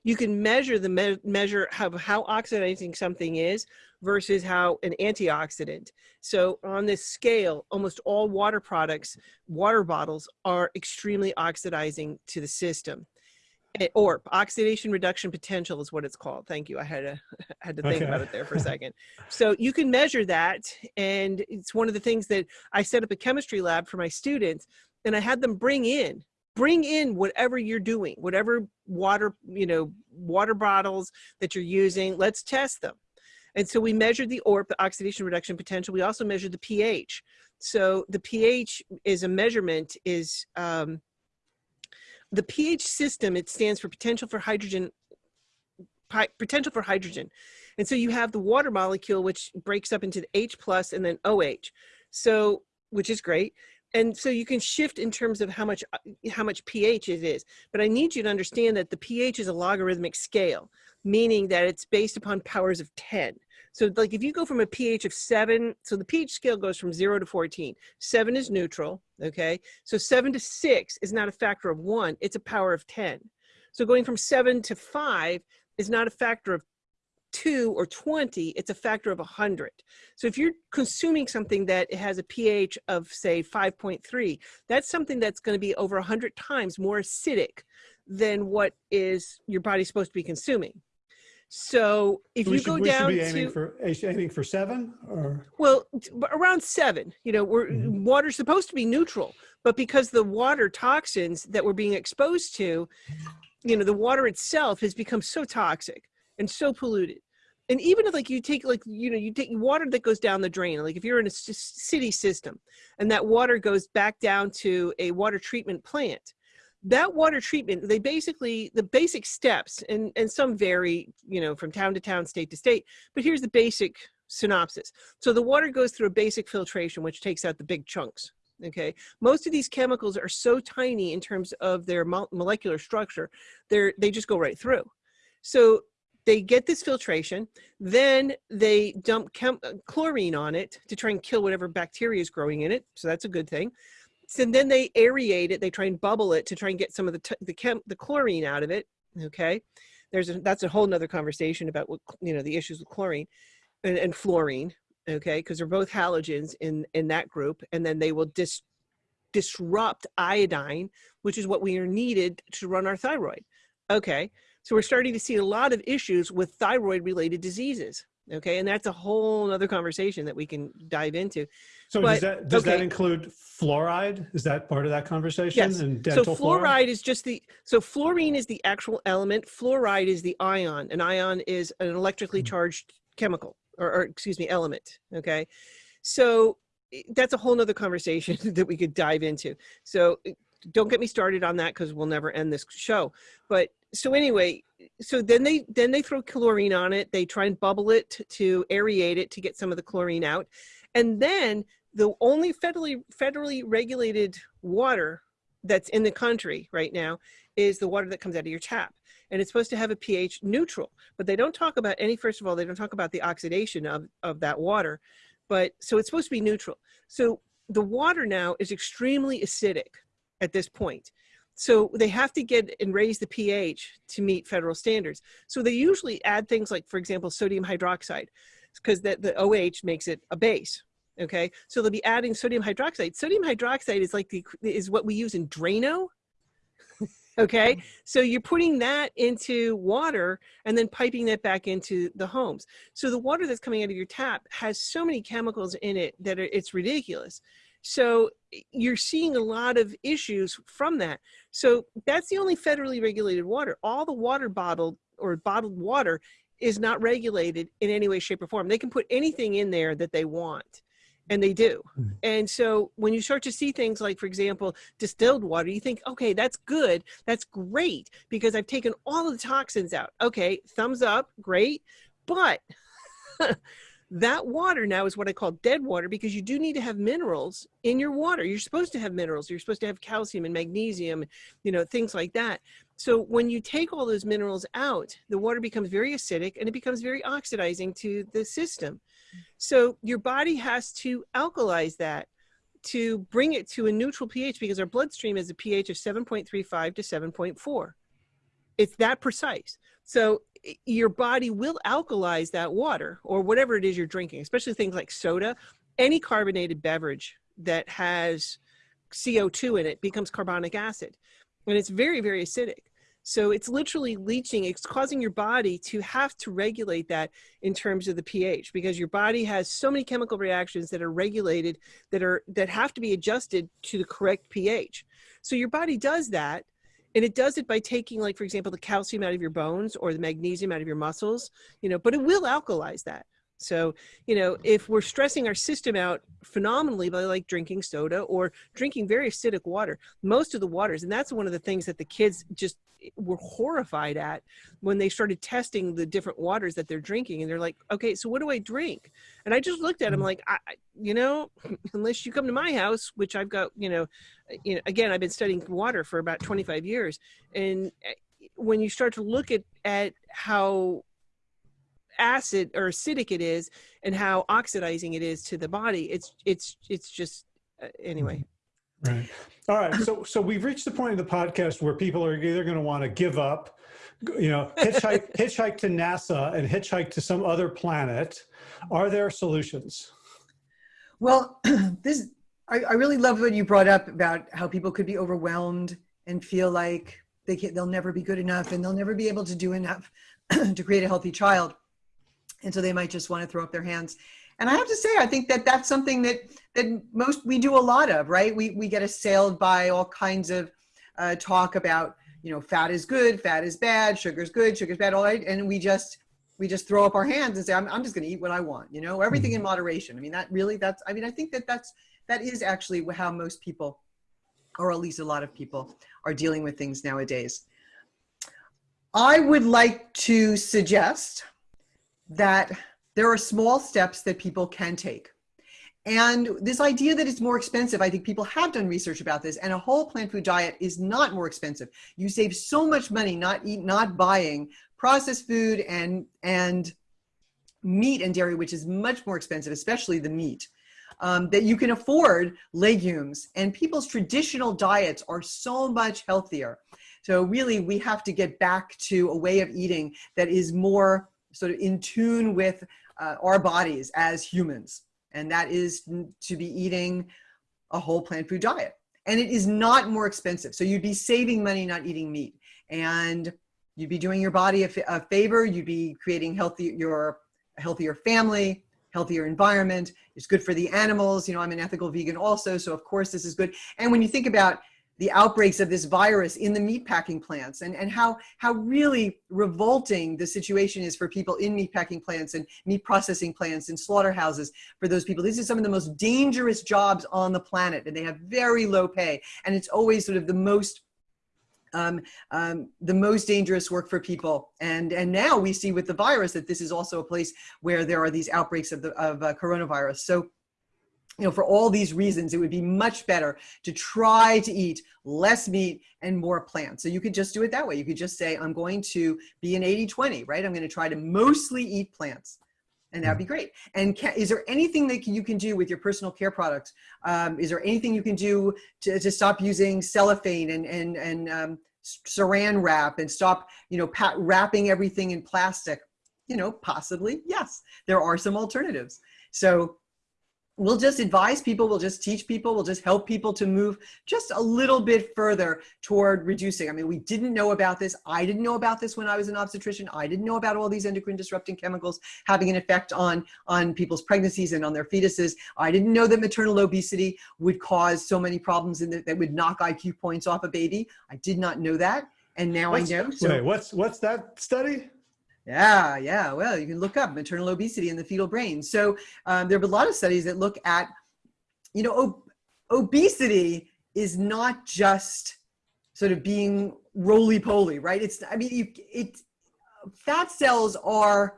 you can measure the me- measure how, how oxidizing something is versus how an antioxidant. So on this scale, almost all water products, water bottles are extremely oxidizing to the system. Eh, Or oxidation reduction potential is what it's called. Thank you. I had to [LAUGHS] had to think Okay. about it there for a [LAUGHS] second. So you can measure that, and it's one of the things that I set up a chemistry lab for my students, and I had them bring in bring in whatever you're doing, whatever water, you know, water bottles that you're using. Let's test them. And so we measured the ORP, the oxidation reduction potential. We also measured the pH. So the pH is a measurement is um, the pH system. It stands for potential for hydrogen, potential for hydrogen. And so you have the water molecule, which breaks up into the H plus and then OH. So, which is great. And so you can shift in terms of how much, uh, how much pH it is. But I need you to understand that the pH is a logarithmic scale, meaning that it's based upon powers of 10. So like if you go from a pH of seven, so the pH scale goes from zero to 14. Seven is neutral, okay? So seven to six is not a factor of one, it's a power of 10. So going from seven to five is not a factor of two or 20, it's a factor of 100. So if you're consuming something that has a pH of say 5.3, that's something that's going to be over 100 times more acidic than what is your body supposed to be consuming. So if we you should, go down be aiming to for aiming for seven, or well, around seven, you know, we're, Mhm. water's supposed to be neutral, but because the water toxins that we're being exposed to, you know, the water itself has become so toxic and so polluted. And even if like you take like, you know, you take water that goes down the drain, like if you're in a city system and that water goes back down to a water treatment plant, that water treatment, they basically, the basic steps, and, and some vary, you know, from town to town, state to state, but here's the basic synopsis. So the water goes through a basic filtration, which takes out the big chunks. Okay, most of these chemicals are so tiny in terms of their mo- molecular structure, they're they just go right through. So they get this filtration, then they dump uh, chlorine on it to try and kill whatever bacteria is growing in it. So that's a good thing. So then they aerate it. They try and bubble it to try and get some of the the the chlorine out of it. Okay, there's a, that's a whole nother conversation about what you know the issues with chlorine and, and fluorine. Okay, because they're both halogens in in that group, and then they will dis disrupt iodine, which is what we are needed to run our thyroid. Okay, so we're starting to see a lot of issues with thyroid related diseases. Okay, and that's a whole other conversation that we can dive into. So But- does that does that include fluoride? Is that part of that conversation? Yes. And So dental fluoride is just the so fluorine is the actual element. Fluoride is the ion. An ion is an electrically Mhm. charged chemical or, or excuse me element. Okay, so that's a whole nother conversation [LAUGHS] that we could dive into. So i- don't get me started on that because we'll never end this show. But so anyway, so then they then they throw chlorine on it. They try and bubble it to, aerate it to get some of the chlorine out, and then the only federally federally regulated water that's in the country right now is the water that comes out of your tap. And it's supposed to have a ph neutral but they don't talk about any first of all they don't talk about the oxidation of of that water. But so it's supposed to be neutral. So the water now is extremely acidic at this point. So they have to get and raise the ph to meet federal standards. So they usually add things like for example sodium hydroxide because that the oh makes it a base okay? So they'll be adding sodium hydroxide. Sodium hydroxide is like the is what we use in drano [LAUGHS] okay? Mm-hmm. So you're putting that into water and then piping that back into the homes. So the water that's coming out of your tap has so many chemicals in it that it's ridiculous so you're seeing a lot of issues from that. So that's the only federally regulated water. All the water bottled or bottled water is not regulated in any way shape or form. They can put anything in there that they want and they do. Mhm. and so when you start to see things like for example distilled water you think okay that's good. That's great because i've taken all of the toxins out. Okay thumbs up great but [LAUGHS] that water now is what i call dead water because you do need to have minerals in your water you're supposed to have minerals you're supposed to have calcium and magnesium you know things like that so when you take all those minerals out the water becomes very acidic and it becomes very oxidizing to the system so your body has to alkalize that to bring it to a neutral pH because our bloodstream is a pH of 7.35 to 7.4. It's that precise. So Eh, your body will alkalize that water or whatever it is you're drinking, especially things like soda. Any carbonated beverage that has CO2 in it becomes carbonic acid. And it's very, very acidic. So it's literally leaching, it's causing your body to have to regulate that in terms of the pH because your body has so many chemical reactions that are regulated that are that have to be adjusted to the correct pH. So your body does that and it does it by taking like for example the calcium out of your bones or the magnesium out of your muscles, you know, but it will alkalize that. So, you know, if we're stressing our system out phenomenally by like drinking soda or drinking very acidic water, most of the waters, and that's one of the things that the kids just were horrified at when they started testing the different waters that they're drinking and they're like okay so what do i drink and i just looked at them Mhm. like I, you know [LAUGHS] unless you come to my house which i've got you know you know again i've been studying water for about 25 years and eh, when you start to look at at how acid or acidic it is and how oxidizing it is to the body it's it's it's just uh, anyway Right. All right. So so we've reached the point of the podcast where people are either going to want to give up, you know, hitchhike [LAUGHS] hitchhike to NASA and hitchhike to some other planet. Are there solutions? Well, [CLEARS THROAT] this I, I really love what you brought up about how people could be overwhelmed and feel like they can, they'll never be good enough and they'll never be able to do enough [CLEARS THROAT] to create a healthy child, and so they might just want to throw up their hands. And I have to say, I think that that's something that that most we do a lot of, right? We we get assailed by all kinds of uh, talk about you know fat is good, fat is bad, sugar's good, sugar's bad, all right, and we just we just throw up our hands and say i'm, I'm just going to eat what i want you know? Everything in moderation. I mean that really that's i mean i think that that's that is actually how most people or at least a lot of people are dealing with things nowadays. I would like to suggest that there are small steps that people can take And this idea that it's more expensive, I think people have done research about this, and a whole plant food diet is not more expensive. You save so much money not eat, not buying processed food and and meat and dairy, which is much more expensive, especially the meat. Um, that you can afford legumes and people's traditional diets are so much healthier. So really we have to get back to a way of eating that is more sort of in tune with uh, our bodies as humans and that is to be eating a whole plant food diet. And it is not more expensive. So you'd be saving money not eating meat. And you'd be doing your body a, a favor. You'd be creating healthy, your healthier family, healthier environment. It's good for the animals. You know, I'm an ethical vegan also. So of course this is good. And when you think about the outbreaks of this virus in the meatpacking plants and, and how, how really revolting the situation is for people in meatpacking plants and meat processing plants and slaughterhouses for those people. These are some of the most dangerous jobs on the planet and they have very low pay. And it's always sort of the most um, um, the most dangerous work for people. And, and now we see with the virus that this is also a place where there are these outbreaks of, the, of uh, coronavirus. So you know, for all these reasons, it would be much better to try to eat less meat and more plants. So you could just do it that way. You could just say, I'm going to be an 80-20, right? I'm going to try to mostly eat plants. And that'd be great. And can, is there anything that you can do with your personal care products? Um, is there anything you can do to, to stop using cellophane and, and, and um, saran wrap and stop, you know, wrapping everything in plastic? You know, possibly, yes. There are some alternatives. So we'll just advise people, we'll just teach people, we'll just help people to move just a little bit further toward reducing. I mean, we didn't know about this. I didn't know about this when I was an obstetrician. I didn't know about all these endocrine disrupting chemicals having an effect on, on people's pregnancies and on their fetuses. I didn't know that maternal obesity would cause so many problems in the, that would knock IQ points off a baby. I did not know that. And now what's, I know. So, wait, what's, what's that study? Yeah, yeah. Well, you can look up maternal obesity in the fetal brain. So um, there have been a lot of studies that look at, you know, ob obesity is not just sort of being roly-poly, right? It's, I mean, you, it, fat cells are,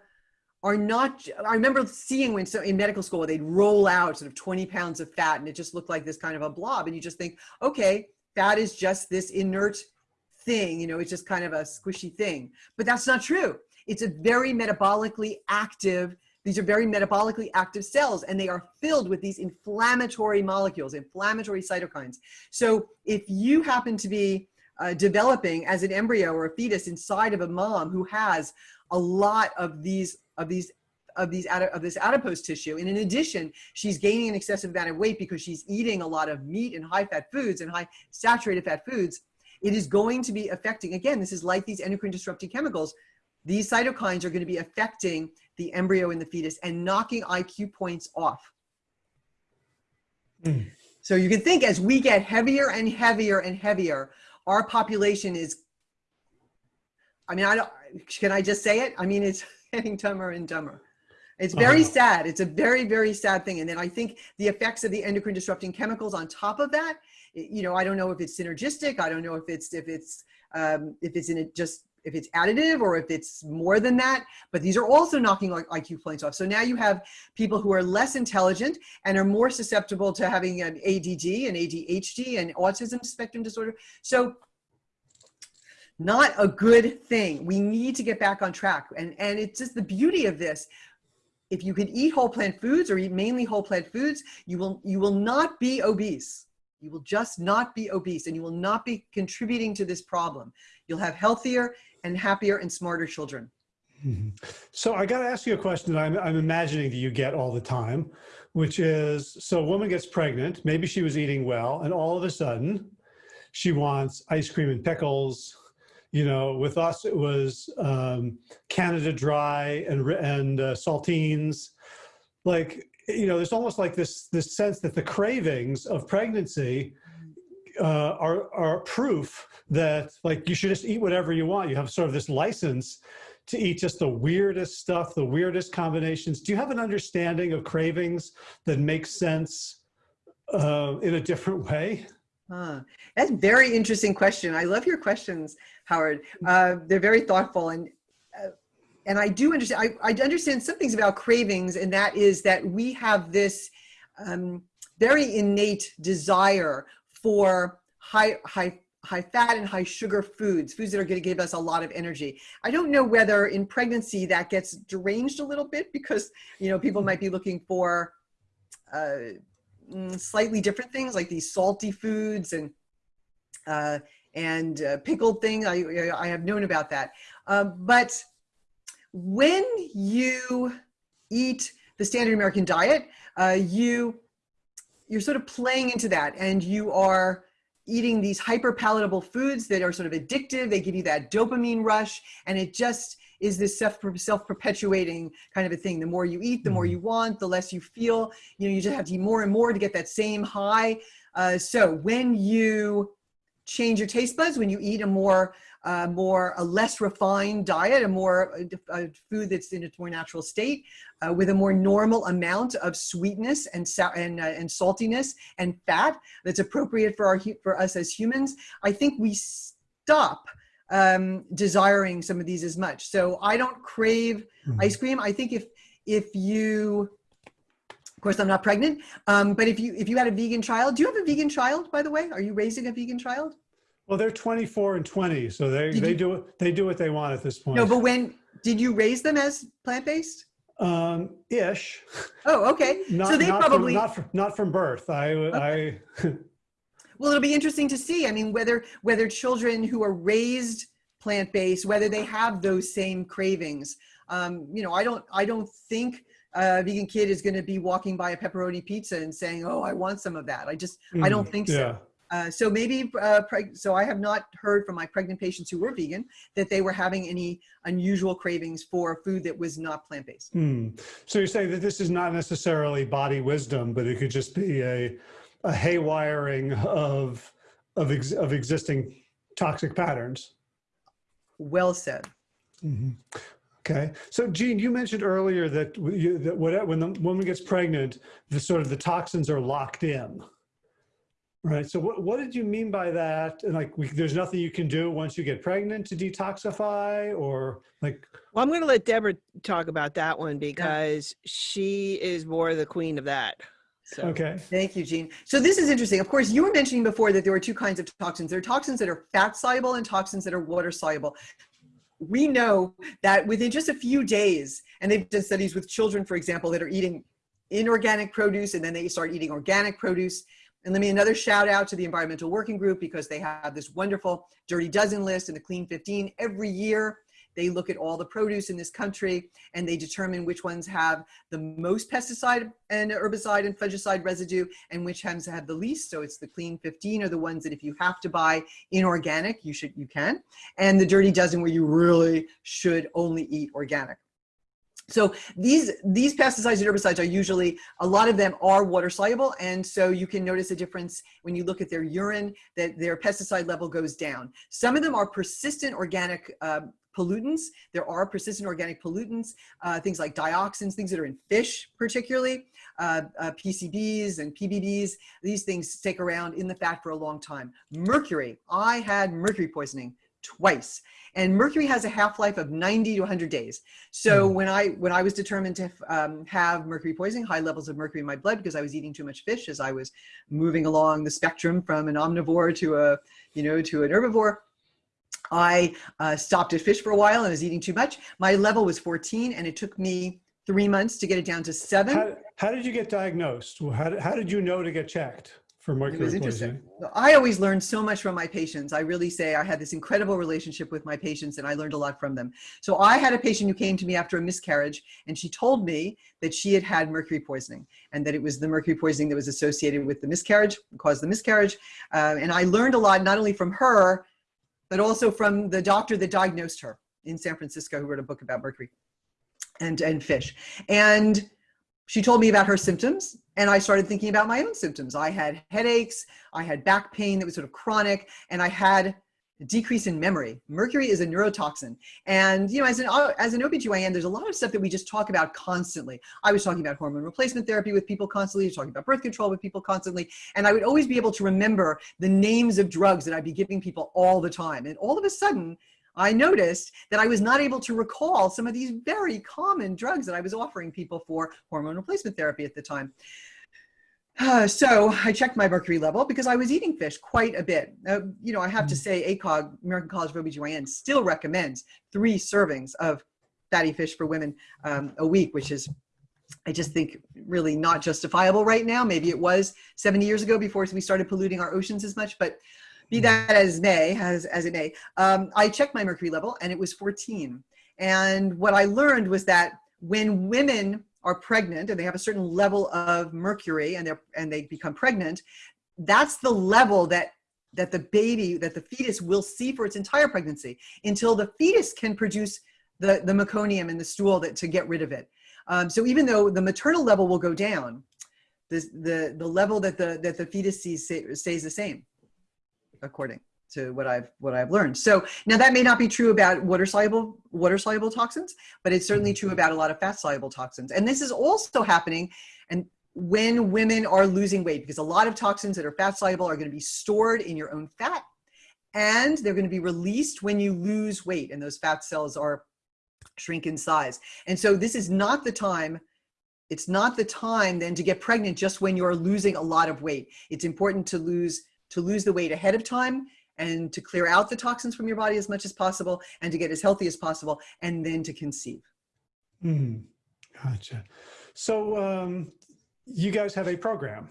are not, I remember seeing when so in medical school, they'd roll out sort of 20 pounds of fat and it just looked like this kind of a blob. And you just think, okay, fat is just this inert thing, you know, it's just kind of a squishy thing, but that's not true. It's a very metabolically active, these are very metabolically active cells and they are filled with these inflammatory molecules, inflammatory cytokines. So if you happen to be uh, developing as an embryo or a fetus inside of a mom who has a lot of these, of these of these of this adipose tissue. And in addition, she's gaining an excessive amount of weight because she's eating a lot of meat and high fat foods and high saturated fat foods. It is going to be affecting, again, this is like these endocrine disrupting chemicals these cytokines are going to be affecting the embryo and the fetus and knocking IQ points off. Mm. So you can think as we get heavier and heavier and heavier, our population is, I mean, I don't, can I just say it? I mean, it's [LAUGHS] getting dumber and dumber. It's very uh -huh. sad. It's a very, very sad thing. And then I think the effects of the endocrine disrupting chemicals on top of that, you know, I don't know if it's synergistic. I don't know if it's, if it's, um, if it's in it just if it's additive or if it's more than that, but these are also knocking IQ points off. So now you have people who are less intelligent and are more susceptible to having an ADD and ADHD and autism spectrum disorder. So not a good thing. We need to get back on track. And, and it's just the beauty of this. If you can eat whole plant foods or eat mainly whole plant foods, you will, you will not be obese. You will just not be obese and you will not be contributing to this problem. You'll have healthier and happier and smarter children. Mm-hmm. So I got to ask you a question that I'm, I'm imagining that you get all the time, which is, so a woman gets pregnant, maybe she was eating well, and all of a sudden she wants ice cream and pickles. You know, with us, it was um, Canada Dry and, and uh, saltines. Like, you know, there's almost like this, this sense that the cravings of pregnancy uh, are, are proof that like you should just eat whatever you want. You have sort of this license to eat just the weirdest stuff, the weirdest combinations. Do you have an understanding of cravings that makes sense uh, in a different way? Huh. That's a very interesting question. I love your questions, Howard. Uh, they're very thoughtful and uh, and I do understand. I, I understand some things about cravings, and that is that we have this um, very innate desire for high, high, high fat and high sugar foods, foods that are going to give us a lot of energy. I don't know whether in pregnancy that gets deranged a little bit because, you know, people might be looking for uh, mm, slightly different things like these salty foods and uh, and uh, pickled things. I, I have known about that. Um, but when you eat the standard American diet, uh, you you're sort of playing into that and you are eating these hyper palatable foods that are sort of addictive. They give you that dopamine rush and it just is this self, self-perpetuating kind of a thing. The more you eat, the more mm-hmm. you want, the less you feel, you know, you just have to eat more and more to get that same high. Uh, so when you change your taste buds, when you eat a more uh, more a less refined diet, a more a, food that's in its more natural state, uh, with a more normal amount of sweetness and and, uh, and saltiness and fat that's appropriate for our for us as humans. I think we stop um, desiring some of these as much. So I don't crave mm -hmm. ice cream. I think if if you of course, I'm not pregnant, um, but if you if you had a vegan child, do you have a vegan child, by the way? Are you raising a vegan child? Well, they're 24 and 20, so they did they you, do they do what they want at this point. No, but when did you raise them as plant based? Um, ish. Oh, okay. not, so they not probably from, not from, not from birth. I. I. [LAUGHS] well, it'll be interesting to see. I mean, whether whether children who are raised plant based, whether they have those same cravings. Um, you know, I don't I don't think a vegan kid is going to be walking by a pepperoni pizza and saying, "Oh, I want some of that." I just mm, I don't think yeah. So. Uh, so maybe, uh, so I have not heard from my pregnant patients who were vegan that they were having any unusual cravings for food that was not plant-based. Hmm. So you're saying that this is not necessarily body wisdom, but it could just be a, a haywiring of, of, ex of existing toxic patterns. Well said. Mm -hmm. Okay. So Jean, you mentioned earlier that, you, that when the woman gets pregnant, the sort of the toxins are locked in. Right. So what, what did you mean by that? And like, we, there's nothing you can do once you get pregnant to detoxify or like. Well, I'm going to let Deborah talk about that one because yeah. she is more the queen of that. So. Okay. Thank you, Jean. So this is interesting. Of course, you were mentioning before that there were two kinds of toxins. There are toxins that are fat soluble and toxins that are water soluble. We know that within just a few days, and they've done studies with children, for example, that are eating inorganic produce and then they start eating organic produce and let me another shout out to the Environmental Working Group because they have this wonderful Dirty Dozen list and the Clean 15 every year. They look at all the produce in this country and they determine which ones have the most pesticide and herbicide and fungicide residue and which ones have the least. So it's the clean 15 are the ones that if you have to buy inorganic, you should, you can. And the dirty dozen where you really should only eat organic. So these, these pesticides and herbicides are usually, a lot of them are water soluble. And so you can notice a difference when you look at their urine that their pesticide level goes down. Some of them are persistent organic uh, pollutants. There are persistent organic pollutants, uh, things like dioxins, things that are in fish particularly, uh, uh, PCBs and PBBs. These things stick around in the fat for a long time. Mercury, I had mercury poisoning twice. And mercury has a half-life of 90 to 100 days. So mm. when I when I was determined to um, have mercury poisoning, high levels of mercury in my blood because I was eating too much fish as I was moving along the spectrum from an omnivore to a you know to an herbivore, I uh, stopped at fish for a while and was eating too much. My level was 14 and it took me three months to get it down to seven. How, how did you get diagnosed? How how did you know to get checked? For mercury it was interesting. I always learned so much from my patients. I really say I had this incredible relationship with my patients and I learned a lot from them. So I had a patient who came to me after a miscarriage and she told me that she had had mercury poisoning and that it was the mercury poisoning that was associated with the miscarriage, caused the miscarriage. Uh, and I learned a lot, not only from her, but also from the doctor that diagnosed her in San Francisco who wrote a book about mercury and, and fish. And she told me about her symptoms and I started thinking about my own symptoms. I had headaches, I had back pain that was sort of chronic, and I had a decrease in memory. Mercury is a neurotoxin. And, you know, as an, as an OBGYN, there's a lot of stuff that we just talk about constantly. I was talking about hormone replacement therapy with people constantly, talking about birth control with people constantly, and I would always be able to remember the names of drugs that I'd be giving people all the time. And all of a sudden, I noticed that I was not able to recall some of these very common drugs that I was offering people for hormone replacement therapy at the time. Uh, [SIGHS] so I checked my mercury level because I was eating fish quite a bit. Uh, you know, I have to Mm. say ACOG, American College of OBGYN, still recommends three servings of fatty fish for women um, a week, which is, I just think, really not justifiable right now. Maybe it was 70 years ago before we started polluting our oceans as much, but be Mm. that as may, as, as it may, um, I checked my mercury level and it was 14. And what I learned was that when women are pregnant and they have a certain level of mercury and they're and they become pregnant, that's the level that that the baby, that the fetus will see for its entire pregnancy until the fetus can produce the, the meconium in the stool that, to get rid of it. Um, so even though the maternal level will go down, the, the, the level that the, that the fetus sees stays the same, according to what I've what I've learned. So now that may not be true about water soluble water soluble toxins, but it's certainly true about a lot of fat soluble toxins. And this is also happening and when women are losing weight because a lot of toxins that are fat soluble are going to be stored in your own fat and they're going to be released when you lose weight and those fat cells are shrink in size. And so this is not the time it's not the time then to get pregnant just when you're losing a lot of weight. It's important to lose to lose the weight ahead of time and to clear out the toxins from your body as much as possible and to get as healthy as possible and then to conceive. Hmm. Gotcha. So um, you guys have a program,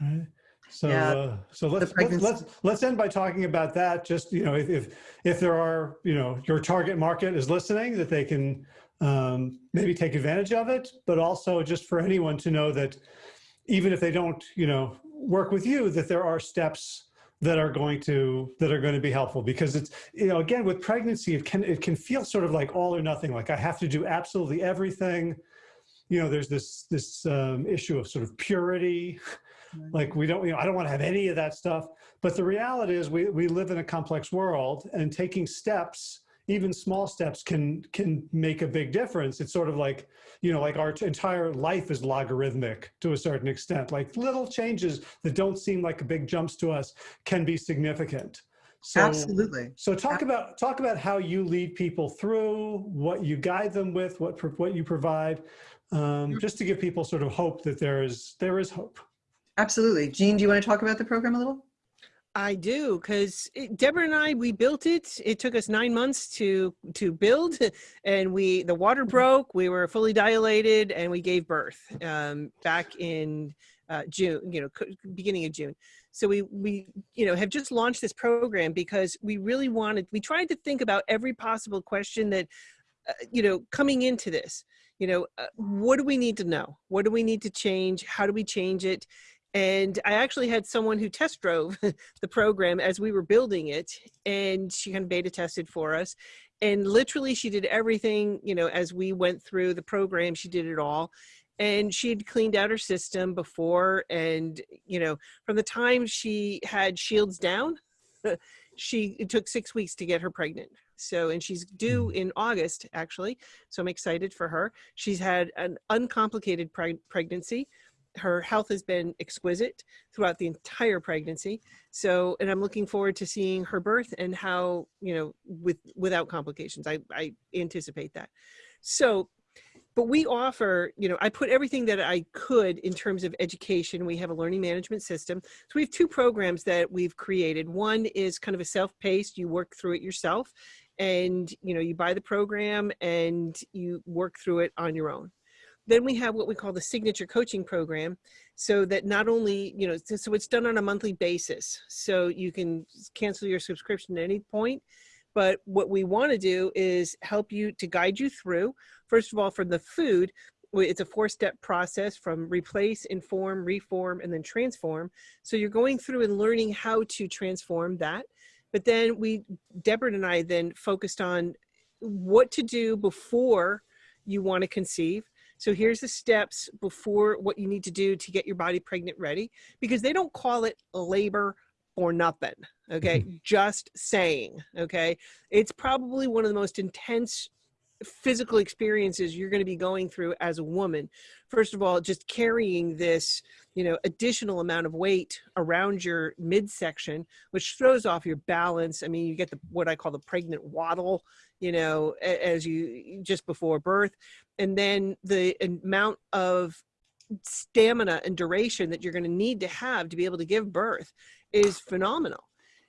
right? So Yeah, uh, so let's, let's let's let's end by talking about that. Just you know, if if if there are you know your target market is listening, that they can um, maybe take advantage of it, but also just for anyone to know that even if they don't you know work with you, that there are steps that are going to that are going to be helpful. Because it's you know again with pregnancy it can it can feel sort of like all or nothing like i have to do absolutely everything. You know there's this this um, issue of sort of purity. Like we don't you know i don't want to have any of that stuff. But the reality is we we live in a complex world and taking steps even small steps can can make a big difference it's sort of like you know like our entire life is logarithmic to a certain extent like little changes that don't seem like big jumps to us can be significant so Absolutely. so talk about talk about how you lead people through what you guide them with what what you provide um, just to give people sort of hope that there is there is hope Absolutely. Jean, do you want to talk about the program a little? I do because Deborah and I we built it. It took us nine months to to build, [LAUGHS] and we the water broke. We were fully dilated, and we gave birth um, back in uh, June. You know, beginning of June. So we we you know have just launched this program because we really wanted. We tried to think about every possible question that uh, you know coming into this. You know, uh, what do we need to know? What do we need to change? How do we change it? And I actually had someone who test drove [LAUGHS] the program as we were building it and she kind of beta tested for us and literally she did everything you know as we went through the program she did it all and she had cleaned out her system before and you know from the time she had shields down [LAUGHS] she it took six weeks to get her pregnant. So and she's due hmm. in august actually so i'm excited for her. She's had an uncomplicated preg- pregnancy her health has been exquisite throughout the entire pregnancy. So and i'm looking forward to seeing her birth and how you know with without complications. I i anticipate that. So but we offer you know i put everything that i could in terms of education. We have a learning management system. So we have two programs that we've created. One is kind of a self-paced you work through it yourself and you know you buy the program and you work through it on your own then we have what we call the signature coaching program. So that not only you know so, it's done on a monthly basis. So you can cancel your subscription at any point. But what we want to do is help you to guide you through first of all from the food it's a four step process from replace inform reform and then transform. So you're going through and learning how to transform that. But then we deborah and i then focused on what to do before you want to conceive so here's the steps before what you need to do to get your body pregnant ready because they don't call it labor or nothing. Okay. [LAUGHS] Just saying. Okay. It's probably one of the most intense physical experiences you're going to be going through as a woman. First of all, just carrying this, you know, additional amount of weight around your midsection, which throws off your balance. I mean, you get the what I call the pregnant waddle, you know, as you just before birth and then the amount of stamina and duration that you're going to need to have to be able to give birth is phenomenal.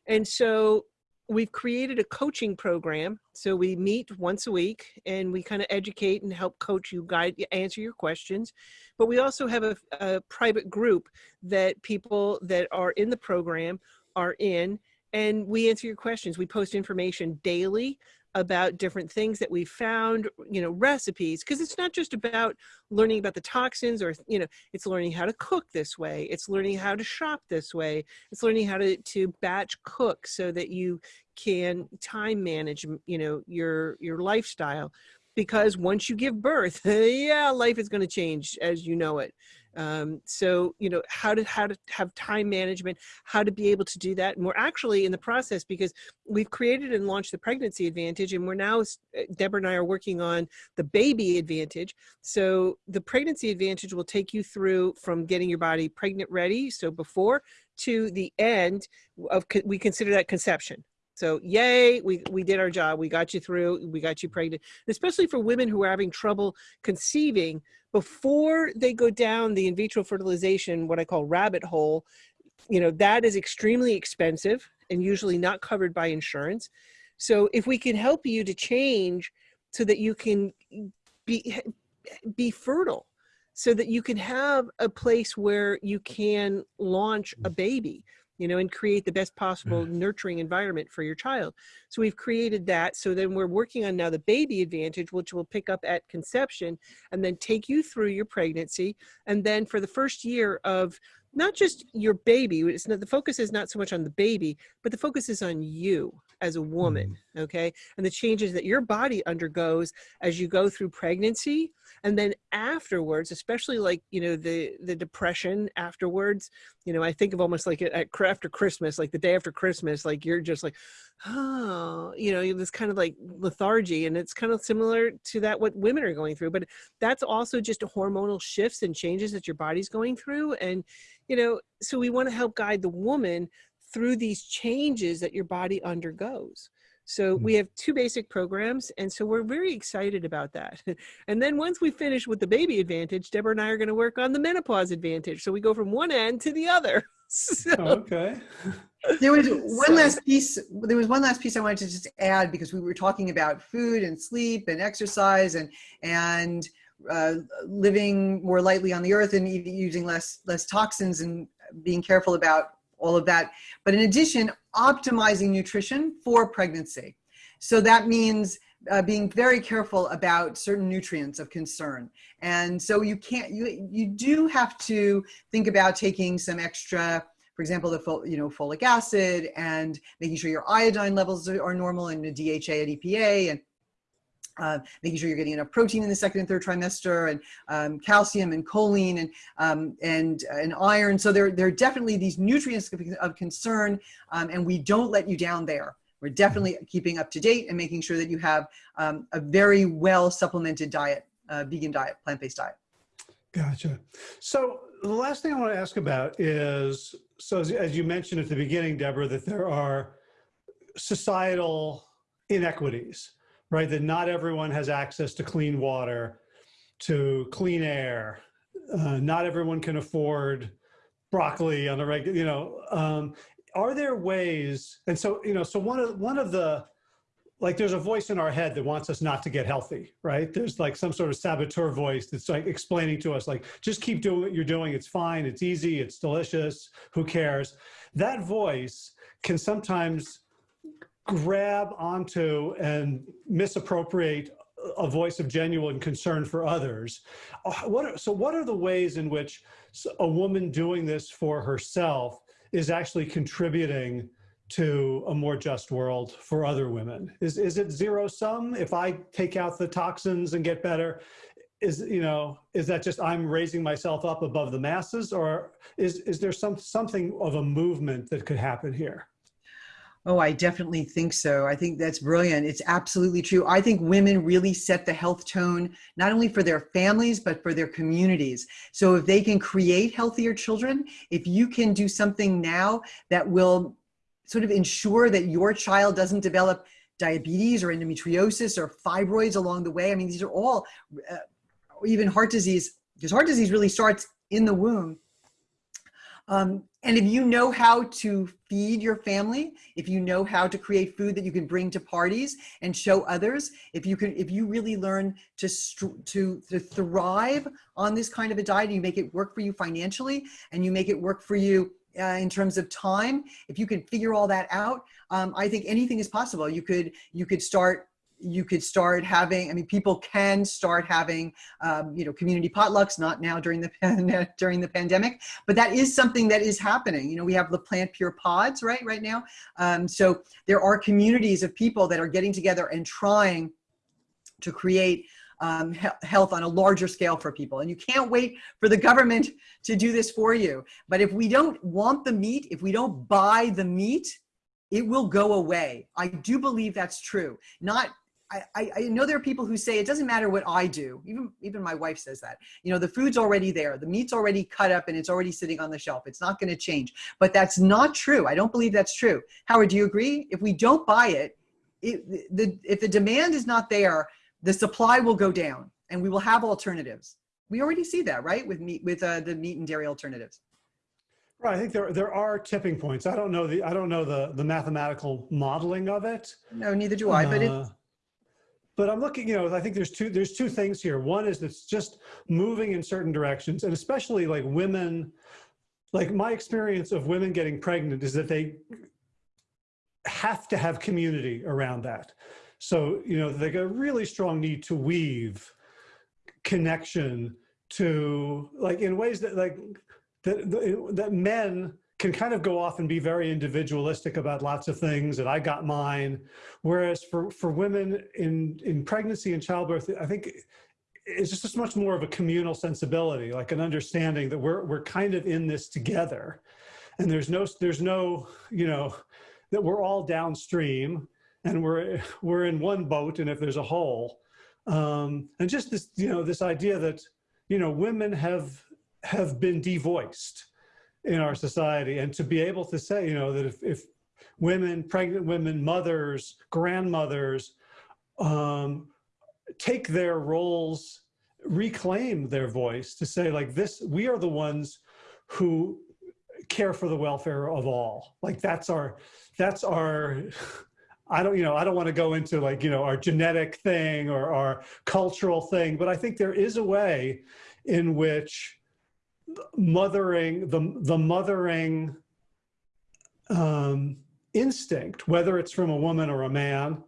And so we've created a coaching program. So we meet once a week and we kind of educate and help coach you, guide, answer your questions. But we also have a, a private group that people that are in the program are in and we answer your questions. We post information daily about different things that we found, you know, recipes, because it's not just about learning about the toxins or, you know, it's learning how to cook this way. It's learning how to shop this way. It's learning how to, to batch cook so that you can time manage, you know, your, your lifestyle. Because once you give birth, [LAUGHS] yeah, life is going to change as you know it. Um, so, you know, how to, how to have time management, how to be able to do that. And we're actually in the process because we've created and launched the pregnancy advantage and we're now, uh, Deborah and I are working on the baby advantage. So the pregnancy advantage will take you through from getting your body pregnant ready. So before to the end of, we consider that conception. So yay, we, we did our job. We got you through, we got you pregnant, especially for women who are having trouble conceiving before they go down the in vitro fertilization, what I call rabbit hole, you know, that is extremely expensive and usually not covered by insurance. So if we can help you to change so that you can be, be fertile, so that you can have a place where you can launch a mm. baby you know, and create the best possible mm. nurturing environment for your child. So we've created that. So then we're working on now the baby advantage, which will pick up at conception and then take you through your pregnancy. And then for the first year of not just your baby, it's not, the focus is not so much on the baby, but the focus is on you as a woman, mm. okay? And the changes that your body undergoes as you go through pregnancy, and then afterwards especially like you know the the depression afterwards you know i think of almost like at, after christmas like the day after christmas like you're just like oh you know this kind of like lethargy and it's kind of similar to that what women are going through but that's also just hormonal shifts and changes that your body's going through and you know so we want to help guide the woman through these changes that your body undergoes so we have two basic programs. And so we're very excited about that. [LAUGHS] And then once we finish with the baby advantage, Deborah and I are going to work on the menopause advantage. So we go from one end to the other. [LAUGHS] So, okay. there was one so, last piece. There was one last piece I wanted to just add because we were talking about food and sleep and exercise and, and uh, living more lightly on the earth and using less, less toxins and being careful about all of that. But in addition, optimizing nutrition for pregnancy. So that means uh, being very careful about certain nutrients of concern. And so you can't, you, you do have to think about taking some extra, for example, the you know, folic acid and making sure your iodine levels are normal and the DHA and EPA and uh, making sure you're getting enough protein in the second and third trimester and um, calcium and choline and, um, and, and iron. So there, there are definitely these nutrients of, concern um, and we don't let you down there. We're definitely keeping up to date and making sure that you have um, a very well supplemented diet, uh, vegan diet, plant-based diet. Gotcha. So the last thing I want to ask about is, so as, as you mentioned at the beginning, Deborah, that there are societal inequities right? That not everyone has access to clean water, to clean air. Uh, not everyone can afford broccoli on a regular, you know, um, are there ways, and so, you know, so one of, one of the, like there's a voice in our head that wants us not to get healthy, right? There's like some sort of saboteur voice that's like explaining to us, like, just keep doing what you're doing. It's fine. It's easy. It's delicious. Who cares? That voice can sometimes grab onto and misappropriate a voice of genuine concern for others. Uh, what are, so what are the ways in which a woman doing this for herself is actually contributing to a more just world for other women? Is, is it zero sum? If I take out the toxins and get better, is, you know, is that just I'm raising myself up above the masses or is, is there some, something of a movement that could happen here? Oh, I definitely think so. I think that's brilliant. It's absolutely true. I think women really set the health tone, not only for their families, but for their communities. So if they can create healthier children, if you can do something now that will sort of ensure that your child doesn't develop diabetes or endometriosis or fibroids along the way. I mean, these are all, uh, even heart disease, because heart disease really starts in the womb. Um, and if you know how to feed your family, if you know how to create food that you can bring to parties and show others, if you can, if you really learn to to to thrive on this kind of a diet, you make it work for you financially, and you make it work for you uh, in terms of time, if you can figure all that out, um, I think anything is possible. You could you could start you could start having, I mean, people can start having, um, you know, community potlucks, not now during the, [LAUGHS] during the pandemic, but that is something that is happening. You know, we have the PlantPure Pods, right, right now. Um, so there are communities of people that are getting together and trying to create um, he health on a larger scale for people. And you can't wait for the government to do this for you. But if we don't want the meat, if we don't buy the meat, it will go away. I do believe that's true. Not I, I know there are people who say it doesn't matter what I do. Even even my wife says that. You know, the food's already there. The meat's already cut up and it's already sitting on the shelf. It's not going to change. But that's not true. I don't believe that's true. Howard, do you agree? If we don't buy it, it the if the demand is not there, the supply will go down and we will have alternatives. We already see that, right? With meat with uh, the meat and dairy alternatives. Right. I think there there are tipping points. I don't know the I don't know the the mathematical modeling of it. No, neither do I. Uh, but it uh, but I'm looking, you know, I think there's two, there's two things here. One is it's just moving in certain directions and especially like women, like my experience of women getting pregnant is that they have to have community around that. So, you know, they got a really strong need to weave connection to like in ways that like that, that men can kind of go off and be very individualistic about lots of things and I got mine. Whereas for, for women in, in pregnancy and childbirth, I think it's just much more of a communal sensibility, like an understanding that we're, we're kind of in this together. And there's no, there's no, you know, that we're all downstream and we're, we're in one boat and if there's a hole. Um, and just this, you know, this idea that, you know, women have, have been devoiced in our society and to be able to say, you know, that if, if women, pregnant women, mothers, grandmothers, um, take their roles, reclaim their voice to say like this, we are the ones who care for the welfare of all. Like that's our, that's our, I don't, you know, I don't want to go into like, you know, our genetic thing or our cultural thing, but I think there is a way in which mothering, the, the mothering um, instinct, whether it's from a woman or a man,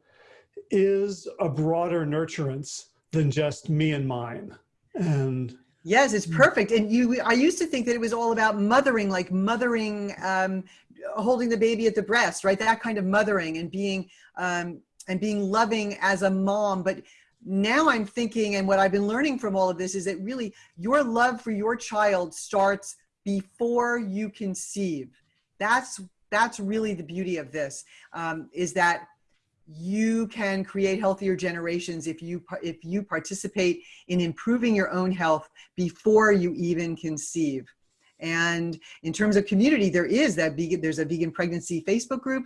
is a broader nurturance than just me and mine. And yes, it's perfect. And you, I used to think that it was all about mothering, like mothering, um, holding the baby at the breast, right? That kind of mothering and being, um, and being loving as a mom. But now I'm thinking, and what I've been learning from all of this is that really your love for your child starts before you conceive. That's, that's really the beauty of this, um, is that you can create healthier generations if you if you participate in improving your own health before you even conceive and in terms of community there is that vegan there's a vegan pregnancy facebook group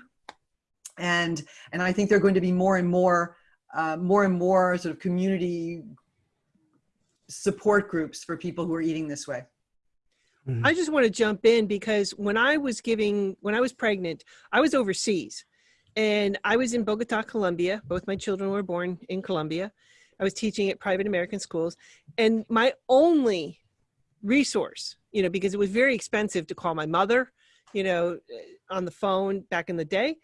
and and i think they're going to be more and more uh, more and more sort of community support groups for people who are eating this way. Mm -hmm. I just want to jump in because when I was giving, when I was pregnant, I was overseas and I was in Bogota, Colombia. Both my children were born in Colombia. I was teaching at private American schools and my only resource, you know, because it was very expensive to call my mother, you know, on the phone back in the day.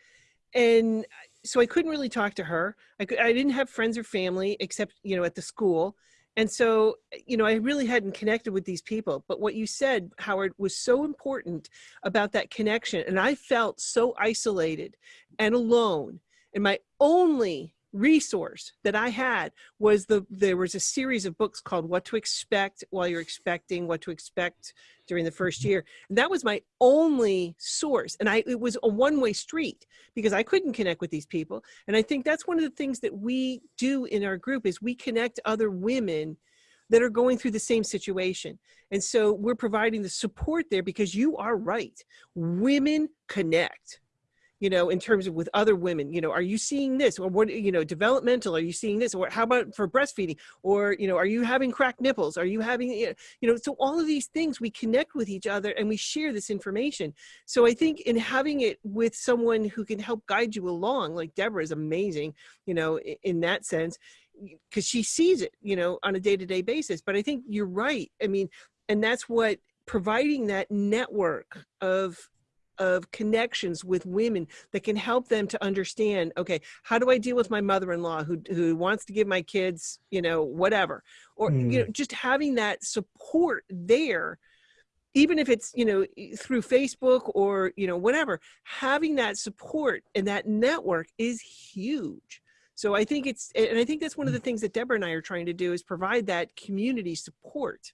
And so I couldn't really talk to her. I, could, I didn't have friends or family except, you know, at the school. And so, eh, you know, I really hadn't connected with these people. But what you said, Howard, was so important about that connection. And I felt so isolated and alone. And my only resource that I had was the there was a series of books called What to Expect While You're Expecting, What to Expect During the First mm-hmm. Year. And that was my only source. And I it was a one-way street because I couldn't connect with these people. And I think that's one of the things that we do in our group is we connect other women that are going through the same situation. And so we're providing the support there because you are right. Women connect you know, in terms of with other women, you know, are you seeing this or what, you know, developmental, are you seeing this or how about for breastfeeding or, you know, are you having cracked nipples? Are you having, you know, so all of these things we connect with each other and we share this information. So I think in having it with someone who can help guide you along, like Deborah is amazing, you know, in that sense, because she sees it, you know, on a day-to-day -day basis. But I think you're right. I mean, and that's what providing that network of of connections with women that can help them to understand okay how do i deal with my mother-in-law who who wants to give my kids you know whatever or mm. you know just having that support there even if it's you know through facebook or you know whatever having that support and that network is huge so i think it's and i think that's one of the things that deborah and i are trying to do is provide that community support.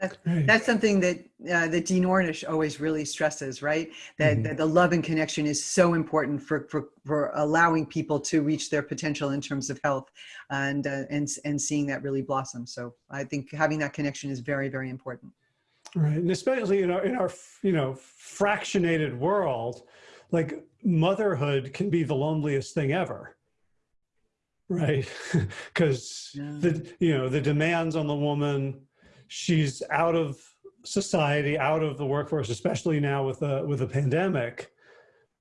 That's, that's something that uh, that Dean Ornish always really stresses, right? That, mm -hmm. that the love and connection is so important for, for, for allowing people to reach their potential in terms of health and, uh, and, and seeing that really blossom. So I think having that connection is very, very important. Right, and especially in our, in our you know, fractionated world, like motherhood can be the loneliest thing ever right [LAUGHS] because yeah. the you know the demands on the woman she's out of society, out of the workforce, especially now with a with a pandemic.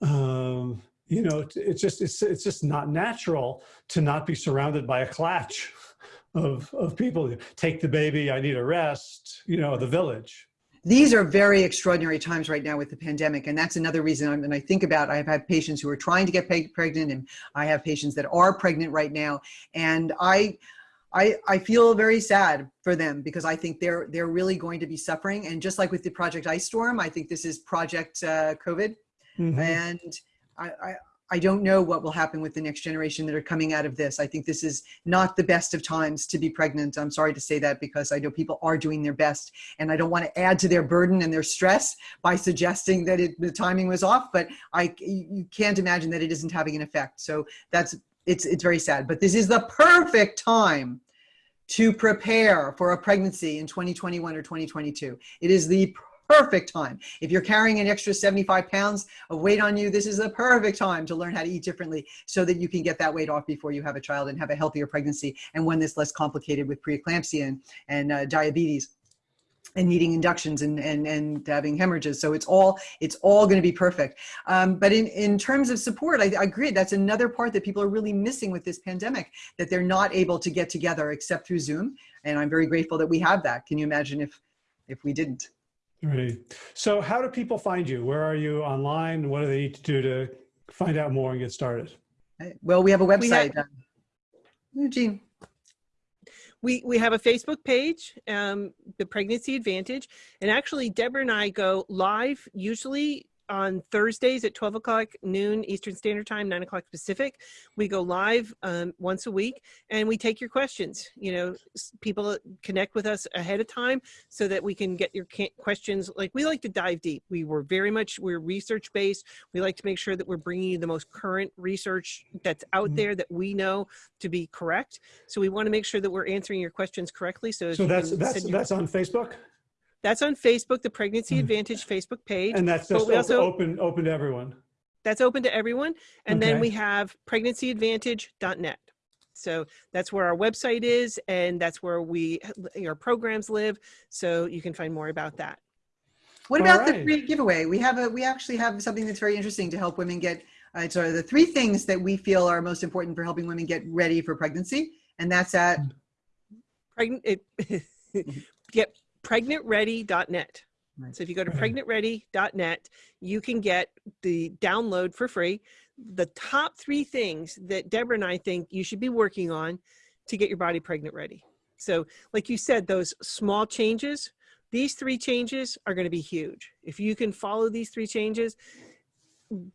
Um, you know, it's just it's it's just not natural to not be surrounded by a clutch of of people. Take the baby, I need a rest. You know, the village. These are very extraordinary times right now with the pandemic, and that's another reason. I'm, and I think about I've had patients who are trying to get pregnant, and I have patients that are pregnant right now, and I I, I feel very sad for them because I think they're they're really going to be suffering. And just like with the Project Ice Storm, I think this is Project uh, COVID. Mm -hmm. And I, I, I don't know what will happen with the next generation that are coming out of this. I think this is not the best of times to be pregnant. I'm sorry to say that because I know people are doing their best and I don't want to add to their burden and their stress by suggesting that it, the timing was off, but I, you can't imagine that it isn't having an effect. So that's, it's, it's very sad, but this is the perfect time to prepare for a pregnancy in 2021 or 2022. It is the perfect time. If you're carrying an extra 75 pounds of weight on you, this is the perfect time to learn how to eat differently so that you can get that weight off before you have a child and have a healthier pregnancy and one that's less complicated with preeclampsia and, and uh, diabetes and needing inductions and, and, and having hemorrhages. So it's all, it's all going to be perfect. Um, but in, in terms of support, I, I, agree. That's another part that people are really missing with this pandemic, that they're not able to get together except through Zoom. And I'm very grateful that we have that. Can you imagine if, if we didn't? Right. So how do people find you? Where are you online? What do they need to do to find out more and get started? Well, we have a website. We have Eugene we we have a Facebook page, um, the Pregnancy Advantage, and actually Deborah and I go live usually on Thursdays at 12 o'clock noon Eastern Standard Time, 9 o'clock Pacific. We go live um, once a week and we take your questions. You know, people connect with us ahead of time so that we can get your questions. Like we like to dive deep. We were very much, we're research based. We like to make sure that we're bringing you the most current research that's out mm -hmm. there that we know to be correct. So we want to make sure that we're answering your questions correctly. So, so that's, that's, that's on Facebook? That's on Facebook, the Pregnancy hmm. Advantage Facebook page. And that's just also, open, open to everyone. That's open to everyone. And okay. then we have pregnancyadvantage.net. So that's where our website is, and that's where we our programs live. So you can find more about that. What about right. the free giveaway? We have a we actually have something that's very interesting to help women get. Uh, so the three things that we feel are most important for helping women get ready for pregnancy, and that's at pregnant. [LAUGHS] get pregnantready.net. Right. So if you go to pregnantready.net, you can get the download for free. The top three things that Deborah and I think you should be working on to get your body pregnant ready. So like you said, those small changes, these three changes are gonna be huge. If you can follow these three changes,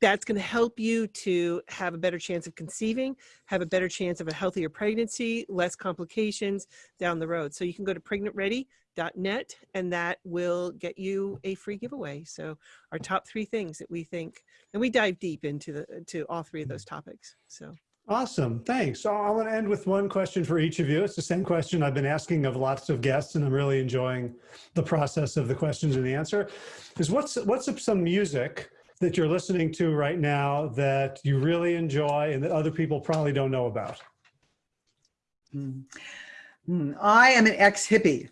that's going to help you to have a better chance of conceiving, have a better chance of a healthier pregnancy, less complications down the road. So you can go to pregnantready.net and that will get you a free giveaway. So our top three things that we think, and we dive deep into the to all three of those topics. So Awesome, thanks. So I want to end with one question for each of you. It's the same question I've been asking of lots of guests, and I'm really enjoying the process of the questions and the answer. Is what's what's some music that you're listening to right now that you really enjoy and that other people probably don't know about? Hmm. I am an ex-hippie.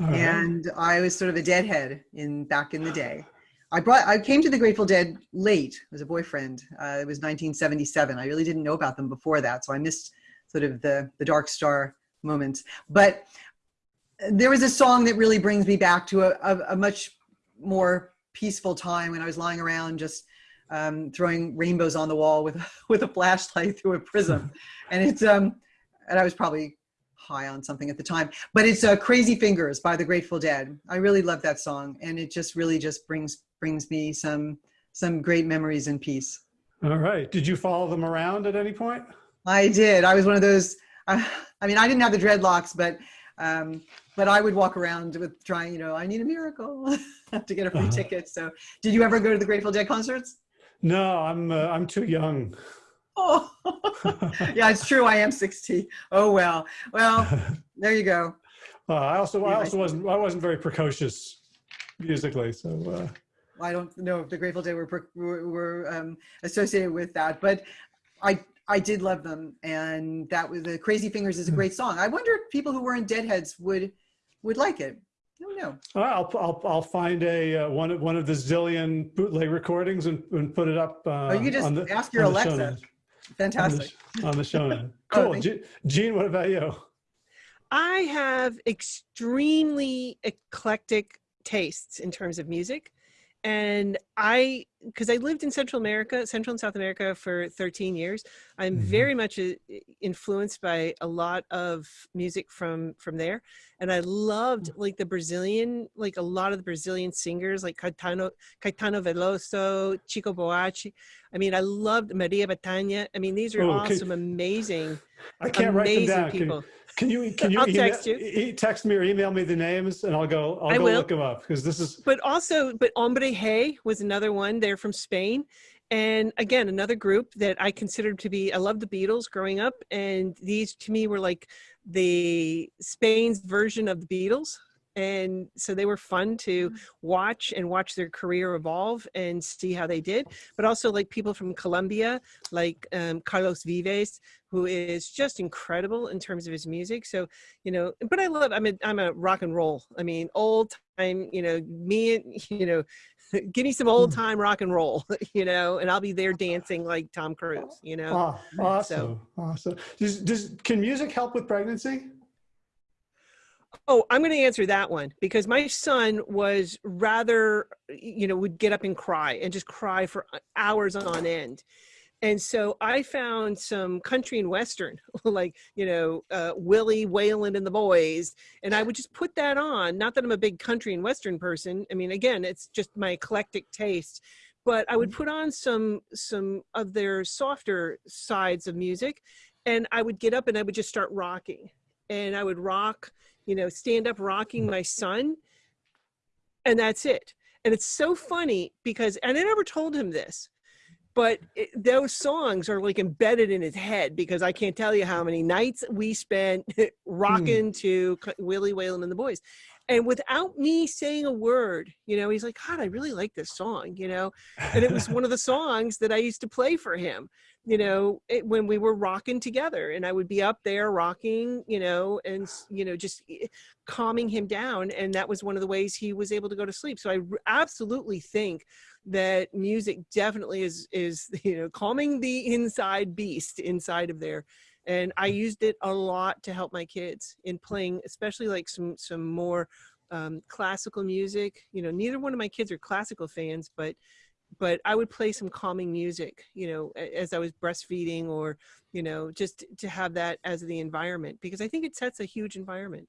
Right. and I was sort of a deadhead in back in the day. I brought I came to the Grateful Dead late. Was a boyfriend. Uh, it was 1977. I really didn't know about them before that, so I missed sort of the the Dark Star moments. But there was a song that really brings me back to a, a, a much more peaceful time when I was lying around just um, throwing rainbows on the wall with [LAUGHS] with a flashlight through a prism, [LAUGHS] and it's um and I was probably high on something at the time, but it's uh, Crazy Fingers by the Grateful Dead. I really love that song, and it just really just brings brings me some some great memories and peace. All right. Did you follow them around at any point? I did. I was one of those. Uh, I mean, I didn't have the dreadlocks, but um, but I would walk around with trying. You know, I need a miracle [LAUGHS] to get a free Uh-huh. ticket. So, did you ever go to the Grateful Dead concerts? No, I'm uh, I'm too young. Oh, [LAUGHS] yeah, it's true. I am 60. Oh well. Well, [LAUGHS] there you go. Uh, I also I also wasn't I wasn't very precocious musically, so uh, I don't know if the Grateful Dead were were, were um, associated with that, but I I did love them, and that was the Crazy Fingers is a great song. I wonder if people who weren't Deadheads would would like it. I don't know. I'll I'll I'll find a uh, one of one of the zillion bootleg recordings and, and put it up. Uh, Oh, you just on the, ask your on the show Alexa. Notes. On the, Fantastic. on the show note. [LAUGHS] Oh, Cool. thank Ge- Jean, what about you? I have extremely eclectic tastes in terms of music. And I, because I lived in Central America, Central and South America for 13 years, I'm Mhm. very much uh, influenced by a lot of music from from there. And I loved like the Brazilian, like a lot of the Brazilian singers, like Caetano, Caetano Veloso, Chico Buarque. I mean, I loved Maria Bethânia. I mean, these are Oh, all okay. some amazing, I can't write them amazing down. Can, people. can you [LAUGHS] can you, I'll email, text you. e- text me or email me the names and I'll go I'll I go will. look them up because this is but also but Hombres G was another one they're from spain. And again another group that i considered to be i loved the beatles growing up and these to me were like the spain's version of the beatles and so they were fun to watch and watch their career evolve and see how they did but also like people from colombia like um, carlos vives who is just incredible in terms of his music so you know but i love i'm a i'm a rock and roll i mean old time you know me and [LAUGHS] you know [LAUGHS] give me some old time rock and roll [LAUGHS] you know and i'll be there dancing like tom cruise you know ah, awesome. Awesome. Does, does can music help with pregnancy? Oh, I'm going to answer that one because my son was rather, you know, would get up and cry and just cry for hours on end. And so I found some country and western, [LAUGHS] like, you know, uh, Willie Waylon and the Boys. And I would just put that on. Not that I'm a big country and western person. I mean, again, it's just my eclectic taste. But I would put on some some of their softer sides of music, and I would get up and I would just start rocking, and I would rock you know, stand up rocking my son. And that's it. And it's so funny because, and I never told him this, but it, those songs are like embedded in his head because I can't tell you how many nights we spent [LAUGHS] hmm. rocking to Willie Waylon and the Boys. And without me saying a word, you know, he's like, God, I really like this song, you know? And it was one of the songs that I used to play for him, you know, it, when we were rocking together. And I would be up there rocking, you know, and, you know, just eh, calming him down. And that was one of the ways he was able to go to sleep. So I r- absolutely think that music definitely is, is, [LAUGHS] you know, calming the inside beast inside of there and I used it a lot to help my kids in playing, especially like some some more um, classical music. You know, neither one of my kids are classical fans, but but I would play some calming music. You know, as I was breastfeeding, or you know, just to have that as the environment because I think it sets a huge environment.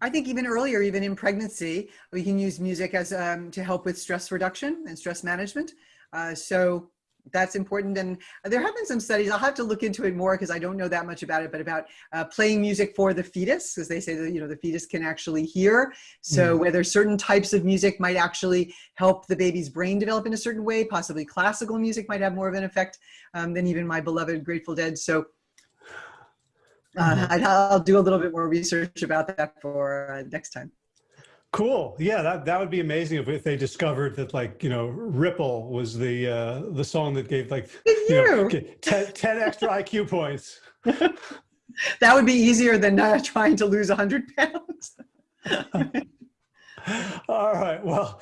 I think even earlier, even in pregnancy, we can use music as um, to help with stress reduction and stress management. Uh, so that's important. And there have been some studies. I'll have to look into it more because I don't know that much about it. But about uh, playing music for the fetus, because they say that you know the fetus can actually hear. So whether certain types of music might actually help the baby's brain develop in a certain way, possibly classical music might have more of an effect um, than even my beloved Grateful Dead. So uh, I'd- I'll do a little bit more research about that for uh, next time. Cool. Yeah, that, that would be amazing if, if they discovered that like, you know, Ripple was the uh the song that gave like you know, 10, 10 extra IQ points. [LAUGHS] That would be easier than uh, trying to lose 100 pounds. [LAUGHS] All right. Well,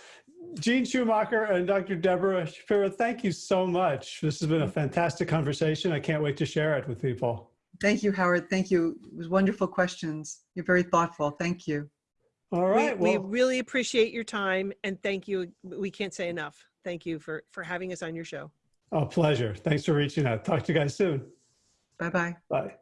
Jean Schumacher and Dr. Deborah Shapiro, thank you so much. This has been a fantastic conversation. I can't wait to share it with people. Thank you, Howard. Thank you. It was wonderful questions. You're very thoughtful. Thank you. All We, right. we really appreciate your time and thank you. We can't say enough. Thank you for, for having us on your show. a pleasure. Thanks for reaching out. Talk to you guys soon. Bye-bye. Bye.